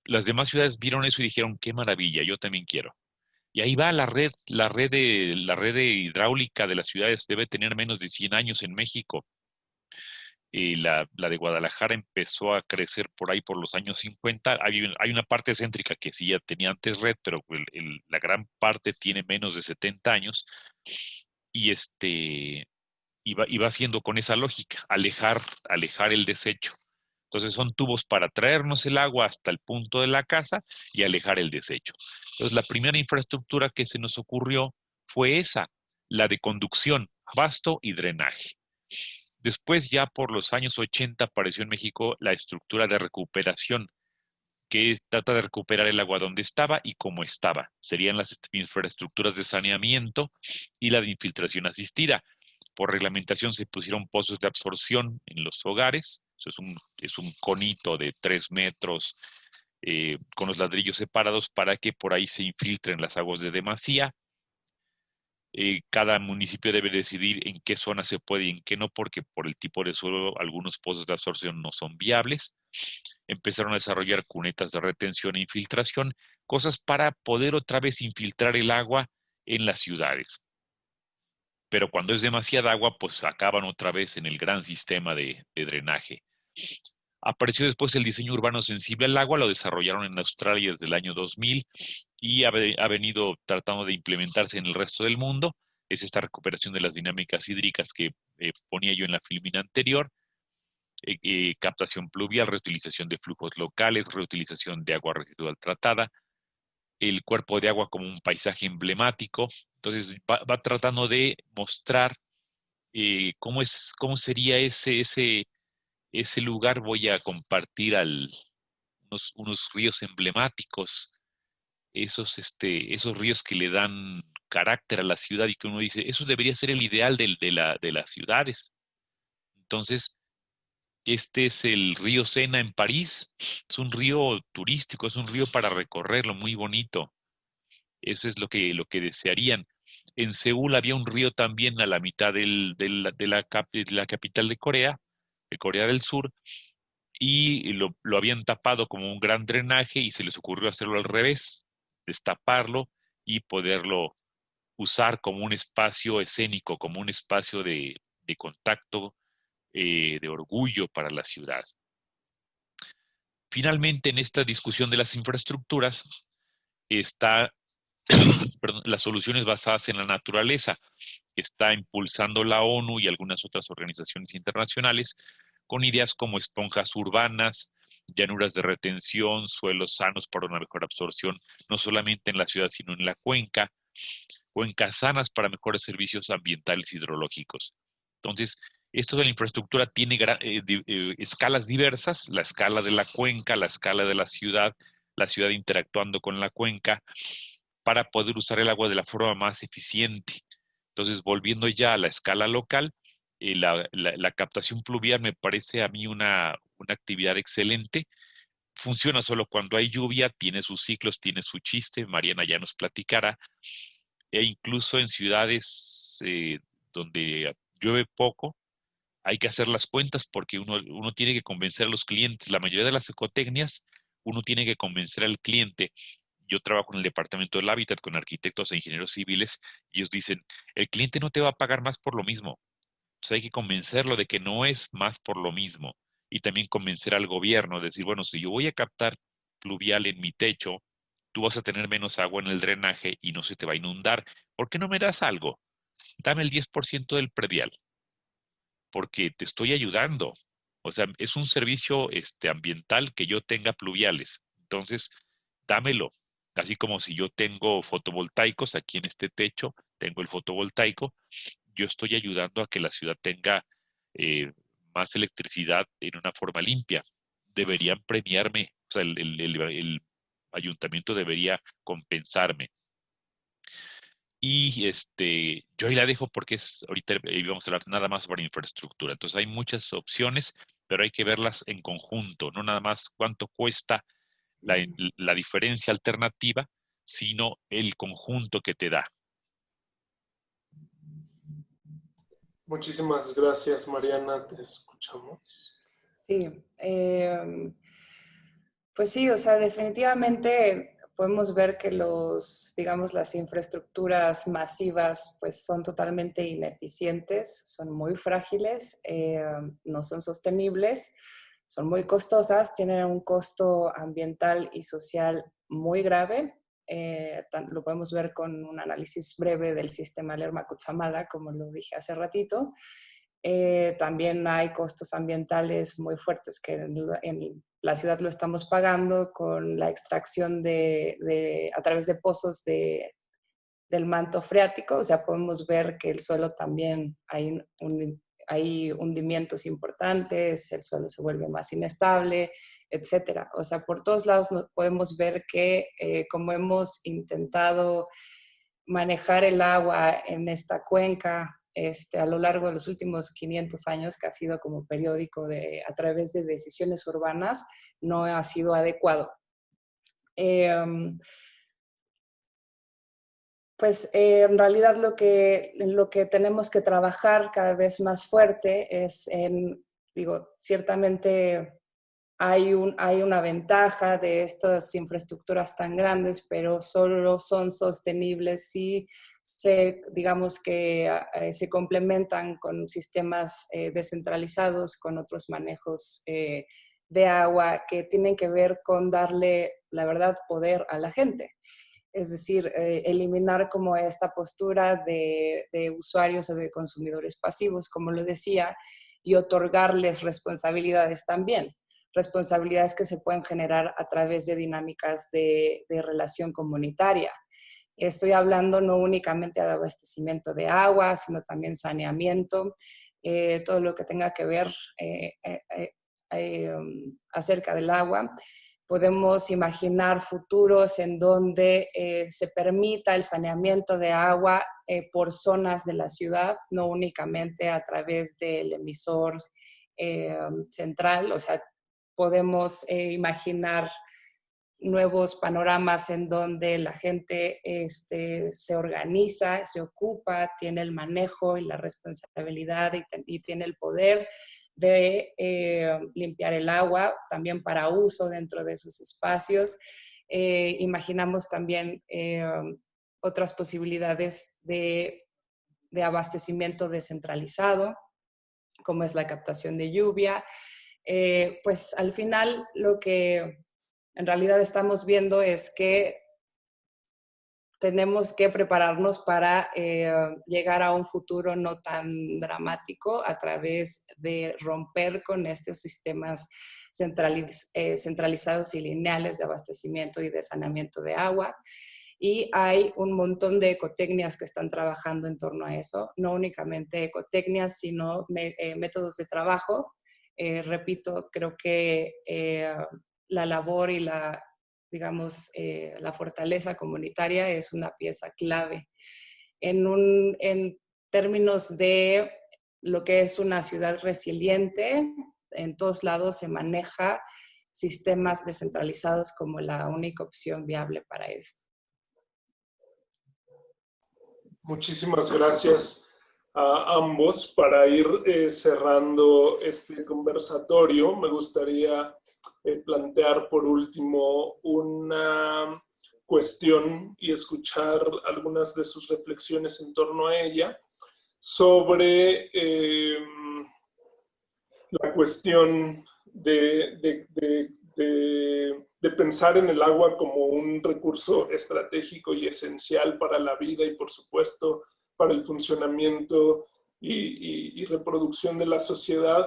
Las demás ciudades vieron eso y dijeron, qué maravilla, yo también quiero. Y ahí va la red, la red, de, la red hidráulica de las ciudades debe tener menos de 100 años en México y la, de Guadalajara empezó a crecer por ahí por los años 50. Hay, una parte céntrica que sí ya tenía antes red, pero la gran parte tiene menos de 70 años. Y este iba haciendo con esa lógica, alejar, alejar el desecho. Entonces son tubos para traernos el agua hasta el punto de la casa y alejar el desecho. Entonces la primera infraestructura que se nos ocurrió fue esa, la de conducción, abasto y drenaje. Después, ya por los años 80, apareció en México la estructura de recuperación, que trata de recuperar el agua donde estaba y como estaba. Serían las infraestructuras de saneamiento y la de infiltración asistida. Por reglamentación se pusieron pozos de absorción en los hogares. Es un, es un conito de tres metros eh, con los ladrillos separados para que por ahí se infiltren las aguas de demasía. Eh, cada municipio debe decidir en qué zona se puede y en qué no, porque por el tipo de suelo algunos pozos de absorción no son viables. Empezaron a desarrollar cunetas de retención e infiltración, cosas para poder otra vez infiltrar el agua en las ciudades. Pero cuando es demasiada agua, pues acaban otra vez en el gran sistema de drenaje. Apareció después el diseño urbano sensible al agua, lo desarrollaron en Australia desde el año 2000 y ha, venido tratando de implementarse en el resto del mundo. Es esta recuperación de las dinámicas hídricas que eh, ponía yo en la filmina anterior. Eh, eh, captación pluvial, reutilización de flujos locales, reutilización de agua residual tratada, el cuerpo de agua como un paisaje emblemático. Entonces va, tratando de mostrar cómo, es, cómo sería ese, ese, ese lugar voy a compartir al, unos, ríos emblemáticos, esos, este, esos ríos que le dan carácter a la ciudad y que uno dice, eso debería ser el ideal de, la, de las ciudades. Entonces, este es el río Sena en París, es un río turístico, es un río para recorrerlo, muy bonito. Eso es lo que, lo que desearían. En Seúl había un río también a la mitad del, de, la, de la capital de Corea, de Corea del Sur, y lo, habían tapado como un gran drenaje y se les ocurrió hacerlo al revés, destaparlo y poderlo usar como un espacio escénico, como un espacio de, contacto, eh, de orgullo para la ciudad. Finalmente, en esta discusión de las infraestructuras, está las soluciones basadas en la naturaleza está impulsando la ONU y algunas otras organizaciones internacionales con ideas como esponjas urbanas, llanuras de retención, suelos sanos para una mejor absorción, no solamente en la ciudad, sino en la cuenca, cuencas sanas para mejores servicios ambientales hidrológicos. Entonces, esto de la infraestructura tiene eh, eh, escalas diversas, la escala de la cuenca, la escala de la ciudad, la ciudad interactuando con la cuenca, para poder usar el agua de la forma más eficiente. Entonces, volviendo ya a la escala local, eh, la, captación pluvial me parece a mí una, actividad excelente. Funciona solo cuando hay lluvia, tiene sus ciclos, tiene su chiste, Mariana ya nos platicará. E incluso en ciudades eh, donde llueve poco, hay que hacer las cuentas porque uno, tiene que convencer a los clientes. La mayoría de las ecotecnias, uno tiene que convencer al cliente yo trabajo en el departamento del hábitat con arquitectos e ingenieros civiles y ellos dicen, el cliente no te va a pagar más por lo mismo. Entonces hay que convencerlo de que no es más por lo mismo. Y también convencer al gobierno, decir, bueno, si yo voy a captar pluvial en mi techo, tú vas a tener menos agua en el drenaje y no se te va a inundar. ¿Por qué no me das algo? Dame el 10% del predial. Porque te estoy ayudando. O sea, es un servicio este, ambiental que yo tenga pluviales. Entonces, dámelo. Así como si yo tengo fotovoltaicos aquí en este techo, tengo el fotovoltaico, yo estoy ayudando a que la ciudad tenga eh, más electricidad en una forma limpia. Deberían premiarme, o sea, el, ayuntamiento debería compensarme. Y este, yo ahí la dejo porque es, ahorita vamos a hablar nada más sobre infraestructura. Entonces hay muchas opciones, pero hay que verlas en conjunto, no nada más cuánto cuesta la, diferencia alternativa, sino el conjunto que te da. Muchísimas gracias, Mariana. Te escuchamos. Sí, em, pues sí, o sea, definitivamente podemos ver que los, digamos, las infraestructuras masivas pues son totalmente ineficientes, son muy frágiles, em, no son sostenibles son muy costosas, tienen un costo ambiental y social muy grave. Eh, lo podemos ver con un análisis breve del sistema Lerma-Kutsamala, como lo dije hace ratito. Eh, también hay costos ambientales muy fuertes que en, la ciudad lo estamos pagando con la extracción de, a través de pozos de, del manto freático. O sea, podemos ver que el suelo también hay un hay hundimientos importantes, el suelo se vuelve más inestable, etcétera. O sea, por todos lados podemos ver que eh, como hemos intentado manejar el agua en esta cuenca este, a lo largo de los últimos 500 años, que ha sido como periódico de, a través de decisiones urbanas, no ha sido adecuado. Em, pues eh, en realidad lo que, lo que tenemos que trabajar cada vez más fuerte es en, digo, ciertamente hay, un, hay una ventaja de estas infraestructuras tan grandes, pero solo son sostenibles si se, digamos que eh, se complementan con sistemas eh, descentralizados, con otros manejos de agua que tienen que ver con darle, la verdad, poder a la gente es decir, eh, eliminar como esta postura de, usuarios o de consumidores pasivos, como lo decía, y otorgarles responsabilidades también, responsabilidades que se pueden generar a través de dinámicas de, relación comunitaria. Estoy hablando no únicamente de abastecimiento de agua, sino también saneamiento, eh, todo lo que tenga que ver eh, um, acerca del agua podemos imaginar futuros en donde eh, se permita el saneamiento de agua eh, por zonas de la ciudad, no únicamente a través del emisor eh, central, o sea, podemos imaginar nuevos panoramas en donde la gente este, se organiza, se ocupa, tiene el manejo y la responsabilidad y tiene el poder de eh, limpiar el agua, también para uso dentro de esos espacios. Eh, imaginamos también eh, otras posibilidades de, de, abastecimiento descentralizado, como es la captación de lluvia. pues al final lo que en realidad estamos viendo es que tenemos que prepararnos para eh, llegar a un futuro no tan dramático a través de romper con estos sistemas eh, centralizados y lineales de abastecimiento y de saneamiento de agua. Y hay un montón de ecotecnias que están trabajando en torno a eso, no únicamente ecotecnias, sino eh, métodos de trabajo. repito, creo que la labor y la digamos, eh, la fortaleza comunitaria es una pieza clave. En, un, en términos de lo que es una ciudad resiliente, en todos lados se maneja sistemas descentralizados como la única opción viable para esto. Muchísimas gracias a ambos. Para ir eh, cerrando este conversatorio, me gustaría eh, plantear por último una cuestión y escuchar algunas de sus reflexiones en torno a ella sobre em, la cuestión de, pensar en el agua como un recurso estratégico y esencial para la vida y por supuesto para el funcionamiento y, y reproducción de la sociedad,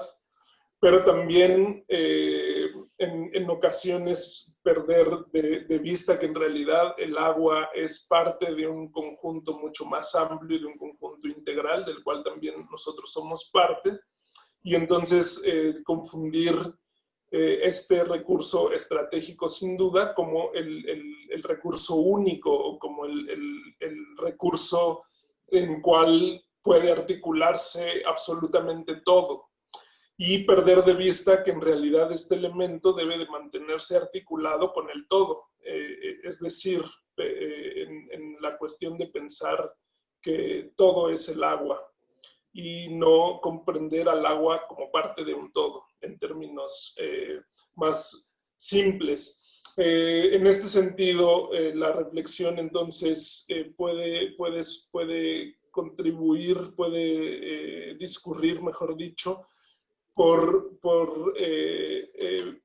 pero también eh, en, ocasiones perder de, vista que en realidad el agua es parte de un conjunto mucho más amplio, de un conjunto integral, del cual también nosotros somos parte, y entonces eh, confundir eh, este recurso estratégico sin duda como el, recurso único o como el, el recurso en cual puede articularse absolutamente todo y perder de vista que en realidad este elemento debe de mantenerse articulado con el todo. Eh, eh, es decir, eh, en, la cuestión de pensar que todo es el agua y no comprender al agua como parte de un todo, en términos más simples. en este sentido, la reflexión entonces puede, puede, puede contribuir, puede discurrir, mejor dicho, por, eh, eh,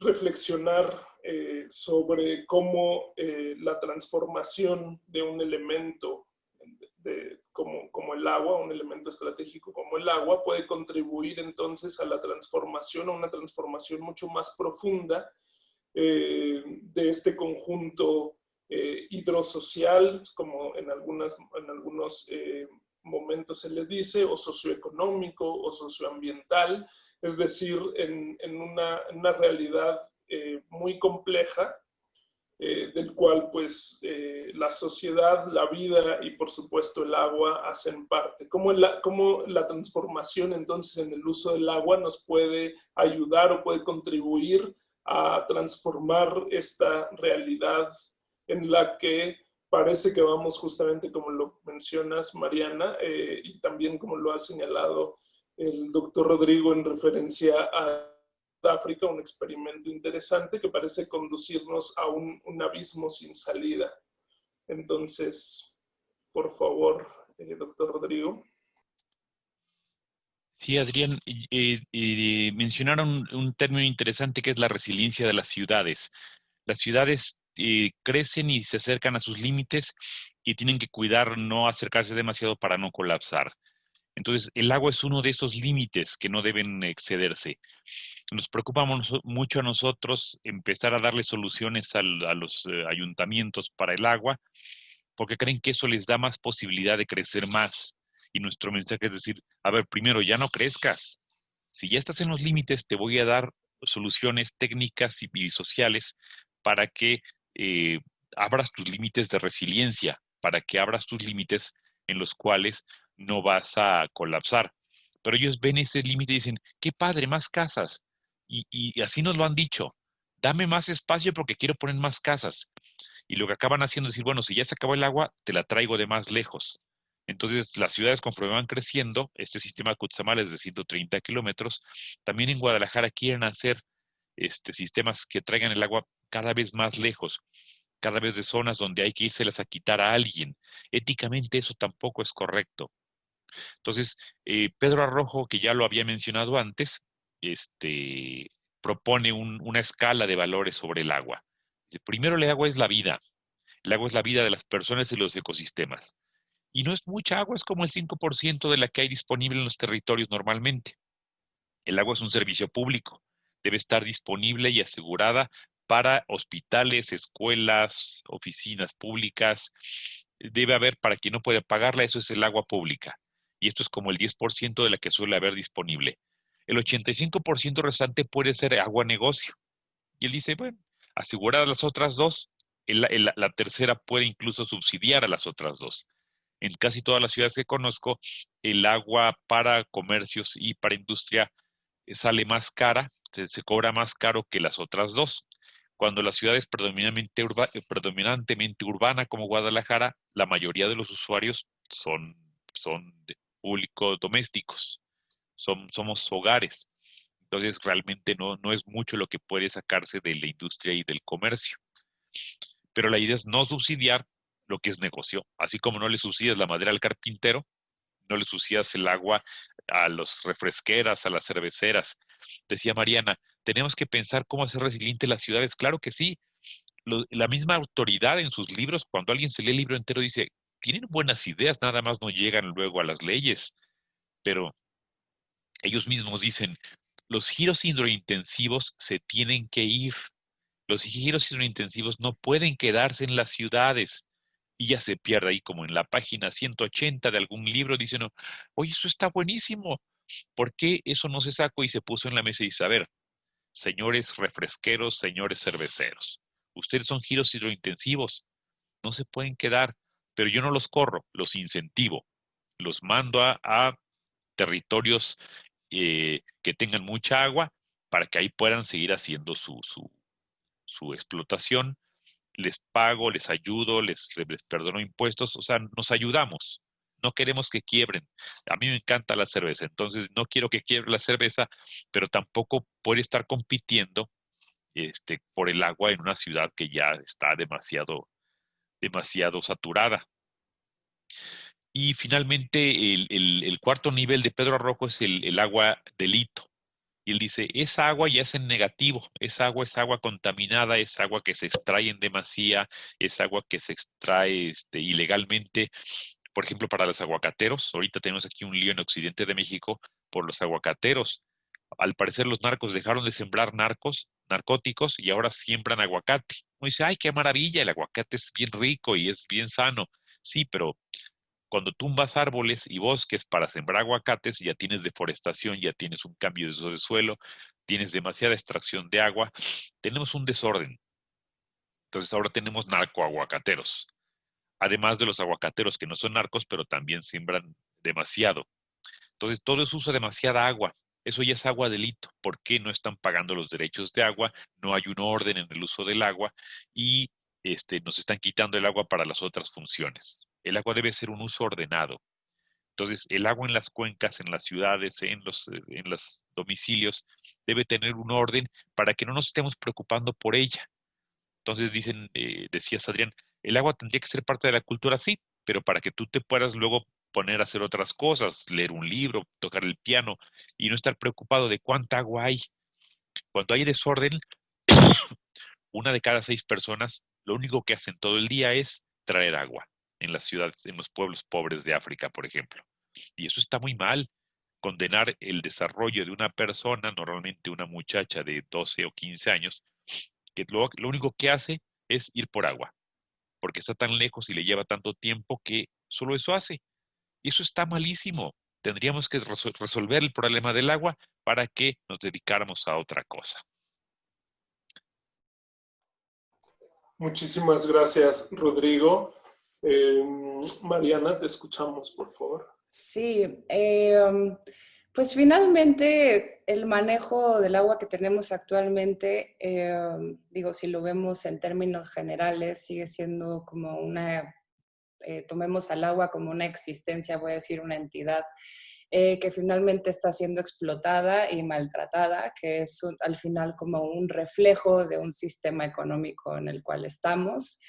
reflexionar eh, sobre cómo la transformación de un elemento como, como, el agua, un elemento estratégico como el agua, puede contribuir entonces a la transformación, a una transformación mucho más profunda de este conjunto hidrosocial, como en, algunas, en algunos momentos se le dice, o socioeconómico o socioambiental, es decir, en, una, realidad eh, muy compleja, eh, del cual pues eh, la sociedad, la vida y por supuesto el agua hacen parte. ¿Cómo la, ¿Cómo la transformación entonces en el uso del agua nos puede ayudar o puede contribuir a transformar esta realidad en la que parece que vamos justamente como lo mencionas, Mariana, eh, y también como lo ha señalado el doctor Rodrigo en referencia a África, un experimento interesante que parece conducirnos a un, abismo sin salida. Entonces, por favor, eh, doctor Rodrigo. Sí, Adrián, mencionaron un término interesante que es la resiliencia de las ciudades. Las ciudades crecen y se acercan a sus límites y tienen que cuidar no acercarse demasiado para no colapsar. Entonces, el agua es uno de esos límites que no deben excederse. Nos preocupa mucho a nosotros empezar a darle soluciones a los eh, ayuntamientos para el agua, porque creen que eso les da más posibilidad de crecer más. Y nuestro mensaje es decir, a ver, primero, ya no crezcas. Si ya estás en los límites, te voy a dar soluciones técnicas y, sociales para que eh, abras tus límites de resiliencia, para que abras tus límites en los cuales no vas a colapsar. Pero ellos ven ese límite y dicen, qué padre, más casas. Y, así nos lo han dicho, dame más espacio porque quiero poner más casas. Y lo que acaban haciendo es decir, bueno, si ya se acabó el agua, te la traigo de más lejos. Entonces, las ciudades conforme van creciendo, este sistema Kutsamal es de 130 kilómetros, también en Guadalajara quieren hacer este, sistemas que traigan el agua cada vez más lejos, cada vez de zonas donde hay que irselas a quitar a alguien. Éticamente eso tampoco es correcto. Entonces, eh, Pedro Arrojo, que ya lo había mencionado antes, este, propone una escala de valores sobre el agua. Primero, el agua es la vida. El agua es la vida de las personas y los ecosistemas. Y no es mucha agua, es como el 5% de la que hay disponible en los territorios normalmente. El agua es un servicio público. Debe estar disponible y asegurada para hospitales, escuelas, oficinas públicas. Debe haber para quien no puede pagarla, eso es el agua pública. Y esto es como el 10% de la que suele haber disponible. El 85% restante puede ser agua negocio. Y él dice, bueno, aseguradas las otras dos, la tercera puede incluso subsidiar a las otras dos en casi todas las ciudades que conozco, el agua para comercios y para industria eh, sale más cara, se, cobra más caro que las otras dos. Cuando la ciudad es predominantemente, eh, urbana como Guadalajara, la mayoría de los usuarios son, son públicos domésticos, son, somos hogares. Entonces realmente no, no es mucho lo que puede sacarse de la industria y del comercio. Pero la idea es no subsidiar lo que es negocio. Así como no le subsidias la madera al carpintero, no le subsidias el agua a los refresqueras, a las cerveceras. Decía Mariana, tenemos que pensar cómo hacer resiliente las ciudades. Claro que sí. la misma autoridad en sus libros, cuando alguien se lee el libro entero, dice, tienen buenas ideas, nada más no llegan luego a las leyes. Pero ellos mismos dicen, los giros hidrointensivos se tienen que ir. Los giros hidrointensivos no pueden quedarse en las ciudades y ya se pierde ahí como en la página 180 de algún libro, dicen, oye, eso está buenísimo, ¿por qué eso no se sacó y se puso en la mesa y dice, a ver, señores refresqueros, señores cerveceros, ustedes son giros hidrointensivos, no se pueden quedar, pero yo no los corro, los incentivo, los mando a, territorios eh, que tengan mucha agua para que ahí puedan seguir haciendo su, su, su explotación les pago, les ayudo, les, perdono impuestos, o sea, nos ayudamos. No queremos que quiebren. A mí me encanta la cerveza, entonces no quiero que quiebre la cerveza, pero tampoco puede estar compitiendo este, por el agua en una ciudad que ya está demasiado, demasiado saturada. Y finalmente, el, cuarto nivel de Pedro Arrojo es el, agua delito. Y él dice, esa agua ya es en negativo, esa agua es agua contaminada, es agua que se extrae en demasía, es agua que se extrae este, ilegalmente. Por ejemplo, para los aguacateros, ahorita tenemos aquí un lío en Occidente de México por los aguacateros. Al parecer los narcos dejaron de sembrar narcos, narcóticos y ahora siembran aguacate. Uno dice, ay, qué maravilla, el aguacate es bien rico y es bien sano. Sí, pero cuando tumbas árboles y bosques para sembrar aguacates, ya tienes deforestación, ya tienes un cambio de suelo, tienes demasiada extracción de agua, tenemos un desorden. Entonces ahora tenemos narcoaguacateros, además de los aguacateros que no son narcos, pero también siembran demasiado. Entonces todo eso usa demasiada agua. eso ya es agua delito. ¿Por qué no están pagando los derechos de agua? No hay un orden en el uso del agua y este, nos están quitando el agua para las otras funciones. El agua debe ser un uso ordenado. Entonces, el agua en las cuencas, en las ciudades, en los, en los domicilios, debe tener un orden para que no nos estemos preocupando por ella. Entonces, dicen, eh, decías Adrián, el agua tendría que ser parte de la cultura, sí, pero para que tú te puedas luego poner a hacer otras cosas, leer un libro, tocar el piano y no estar preocupado de cuánta agua hay. Cuando hay desorden, una de cada seis personas lo único que hacen todo el día es traer agua en las ciudades, en los pueblos pobres de África, por ejemplo. Y eso está muy mal. Condenar el desarrollo de una persona, normalmente una muchacha de 12 o 15 años, que lo, único que hace es ir por agua, porque está tan lejos y le lleva tanto tiempo que solo eso hace. Y eso está malísimo. Tendríamos que resolver el problema del agua para que nos dedicáramos a otra cosa. Muchísimas gracias, Rodrigo. Em, Mariana, te escuchamos, por favor. Sí, em, pues finalmente el manejo del agua que tenemos actualmente, em, digo, si lo vemos en términos generales, sigue siendo como una, eh, tomemos al agua como una existencia, voy a decir una entidad eh, que finalmente está siendo explotada y maltratada, que es al final como un reflejo de un sistema económico en el cual estamos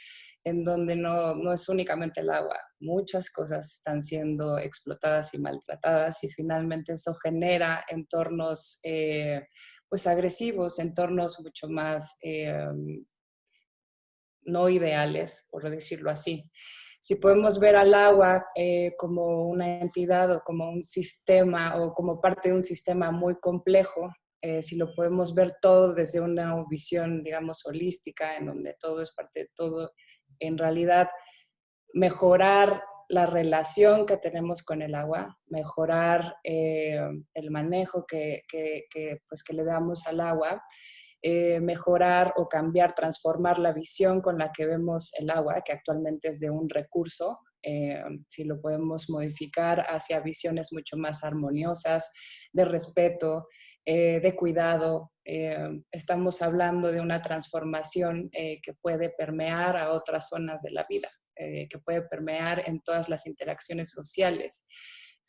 en donde no, no, es únicamente el agua, muchas cosas están siendo explotadas y maltratadas y finalmente eso genera entornos eh, pues agresivos, entornos mucho más eh, no ideales, por decirlo así. Si podemos ver al agua eh, como una entidad o como un sistema o como parte de un sistema muy complejo, si lo podemos ver todo desde una visión, digamos, holística, en donde todo es parte de todo en realidad mejorar la relación que tenemos con el agua, mejorar eh, el manejo que, pues que le damos al agua, eh, mejorar o cambiar, transformar la visión con la que vemos el agua, que actualmente es de un recurso, eh, si lo podemos modificar hacia visiones mucho más armoniosas, de respeto, de cuidado, eh, estamos hablando de una transformación eh, que puede permear a otras zonas de la vida, eh, que puede permear en todas las interacciones sociales.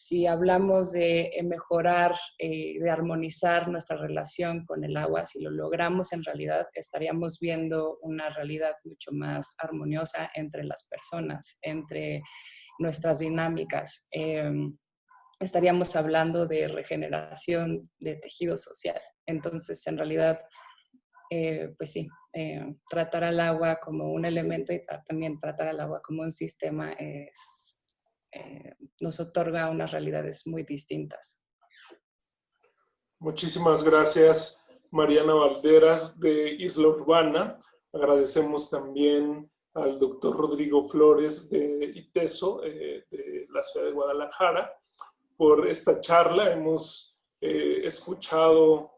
Si hablamos de mejorar, de armonizar nuestra relación con el agua, si lo logramos en realidad, estaríamos viendo una realidad mucho más armoniosa entre las personas, entre nuestras dinámicas estaríamos hablando de regeneración de tejido social. Entonces, en realidad, eh, pues sí, eh, tratar al agua como un elemento y también tratar al agua como un sistema es, eh, nos otorga unas realidades muy distintas. Muchísimas gracias, Mariana Valderas de Isla Urbana. Agradecemos también al doctor Rodrigo Flores de ITESO, de la ciudad de Guadalajara, por esta charla. Hemos escuchado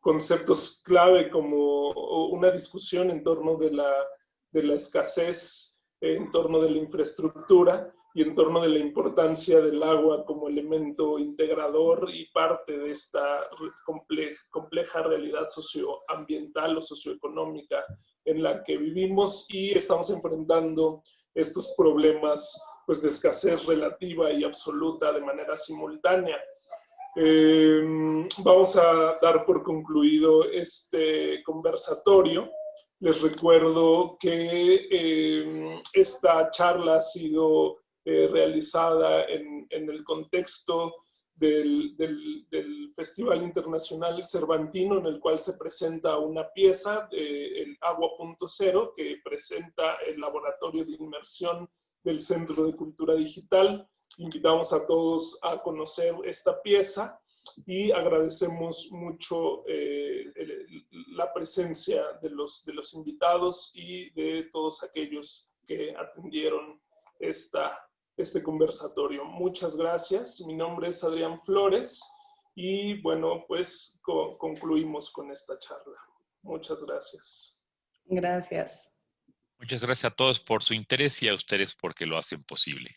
conceptos clave como una discusión en torno de la, de la escasez, en torno de la infraestructura y en torno de la importancia del agua como elemento integrador y parte de esta compleja, realidad socioambiental o socioeconómica en la que vivimos y estamos enfrentando estos problemas pues, de escasez relativa y absoluta de manera simultánea. Em, vamos a dar por concluido este conversatorio. Les recuerdo que em, esta charla ha sido eh, realizada en, el contexto del, Festival Internacional Cervantino, en el cual se presenta una pieza, de, el Agua.0, que presenta el Laboratorio de Inmersión del Centro de Cultura Digital, Invitamos a todos a conocer esta pieza y agradecemos mucho eh, la presencia de los, de los invitados y de todos aquellos que atendieron esta, este conversatorio. Muchas gracias. Mi nombre es Adrián Flores y bueno, pues concluimos con esta charla. Muchas gracias. Gracias. Muchas gracias a todos por su interés y a ustedes porque lo hacen posible.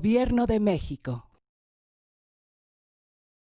Gobierno de México.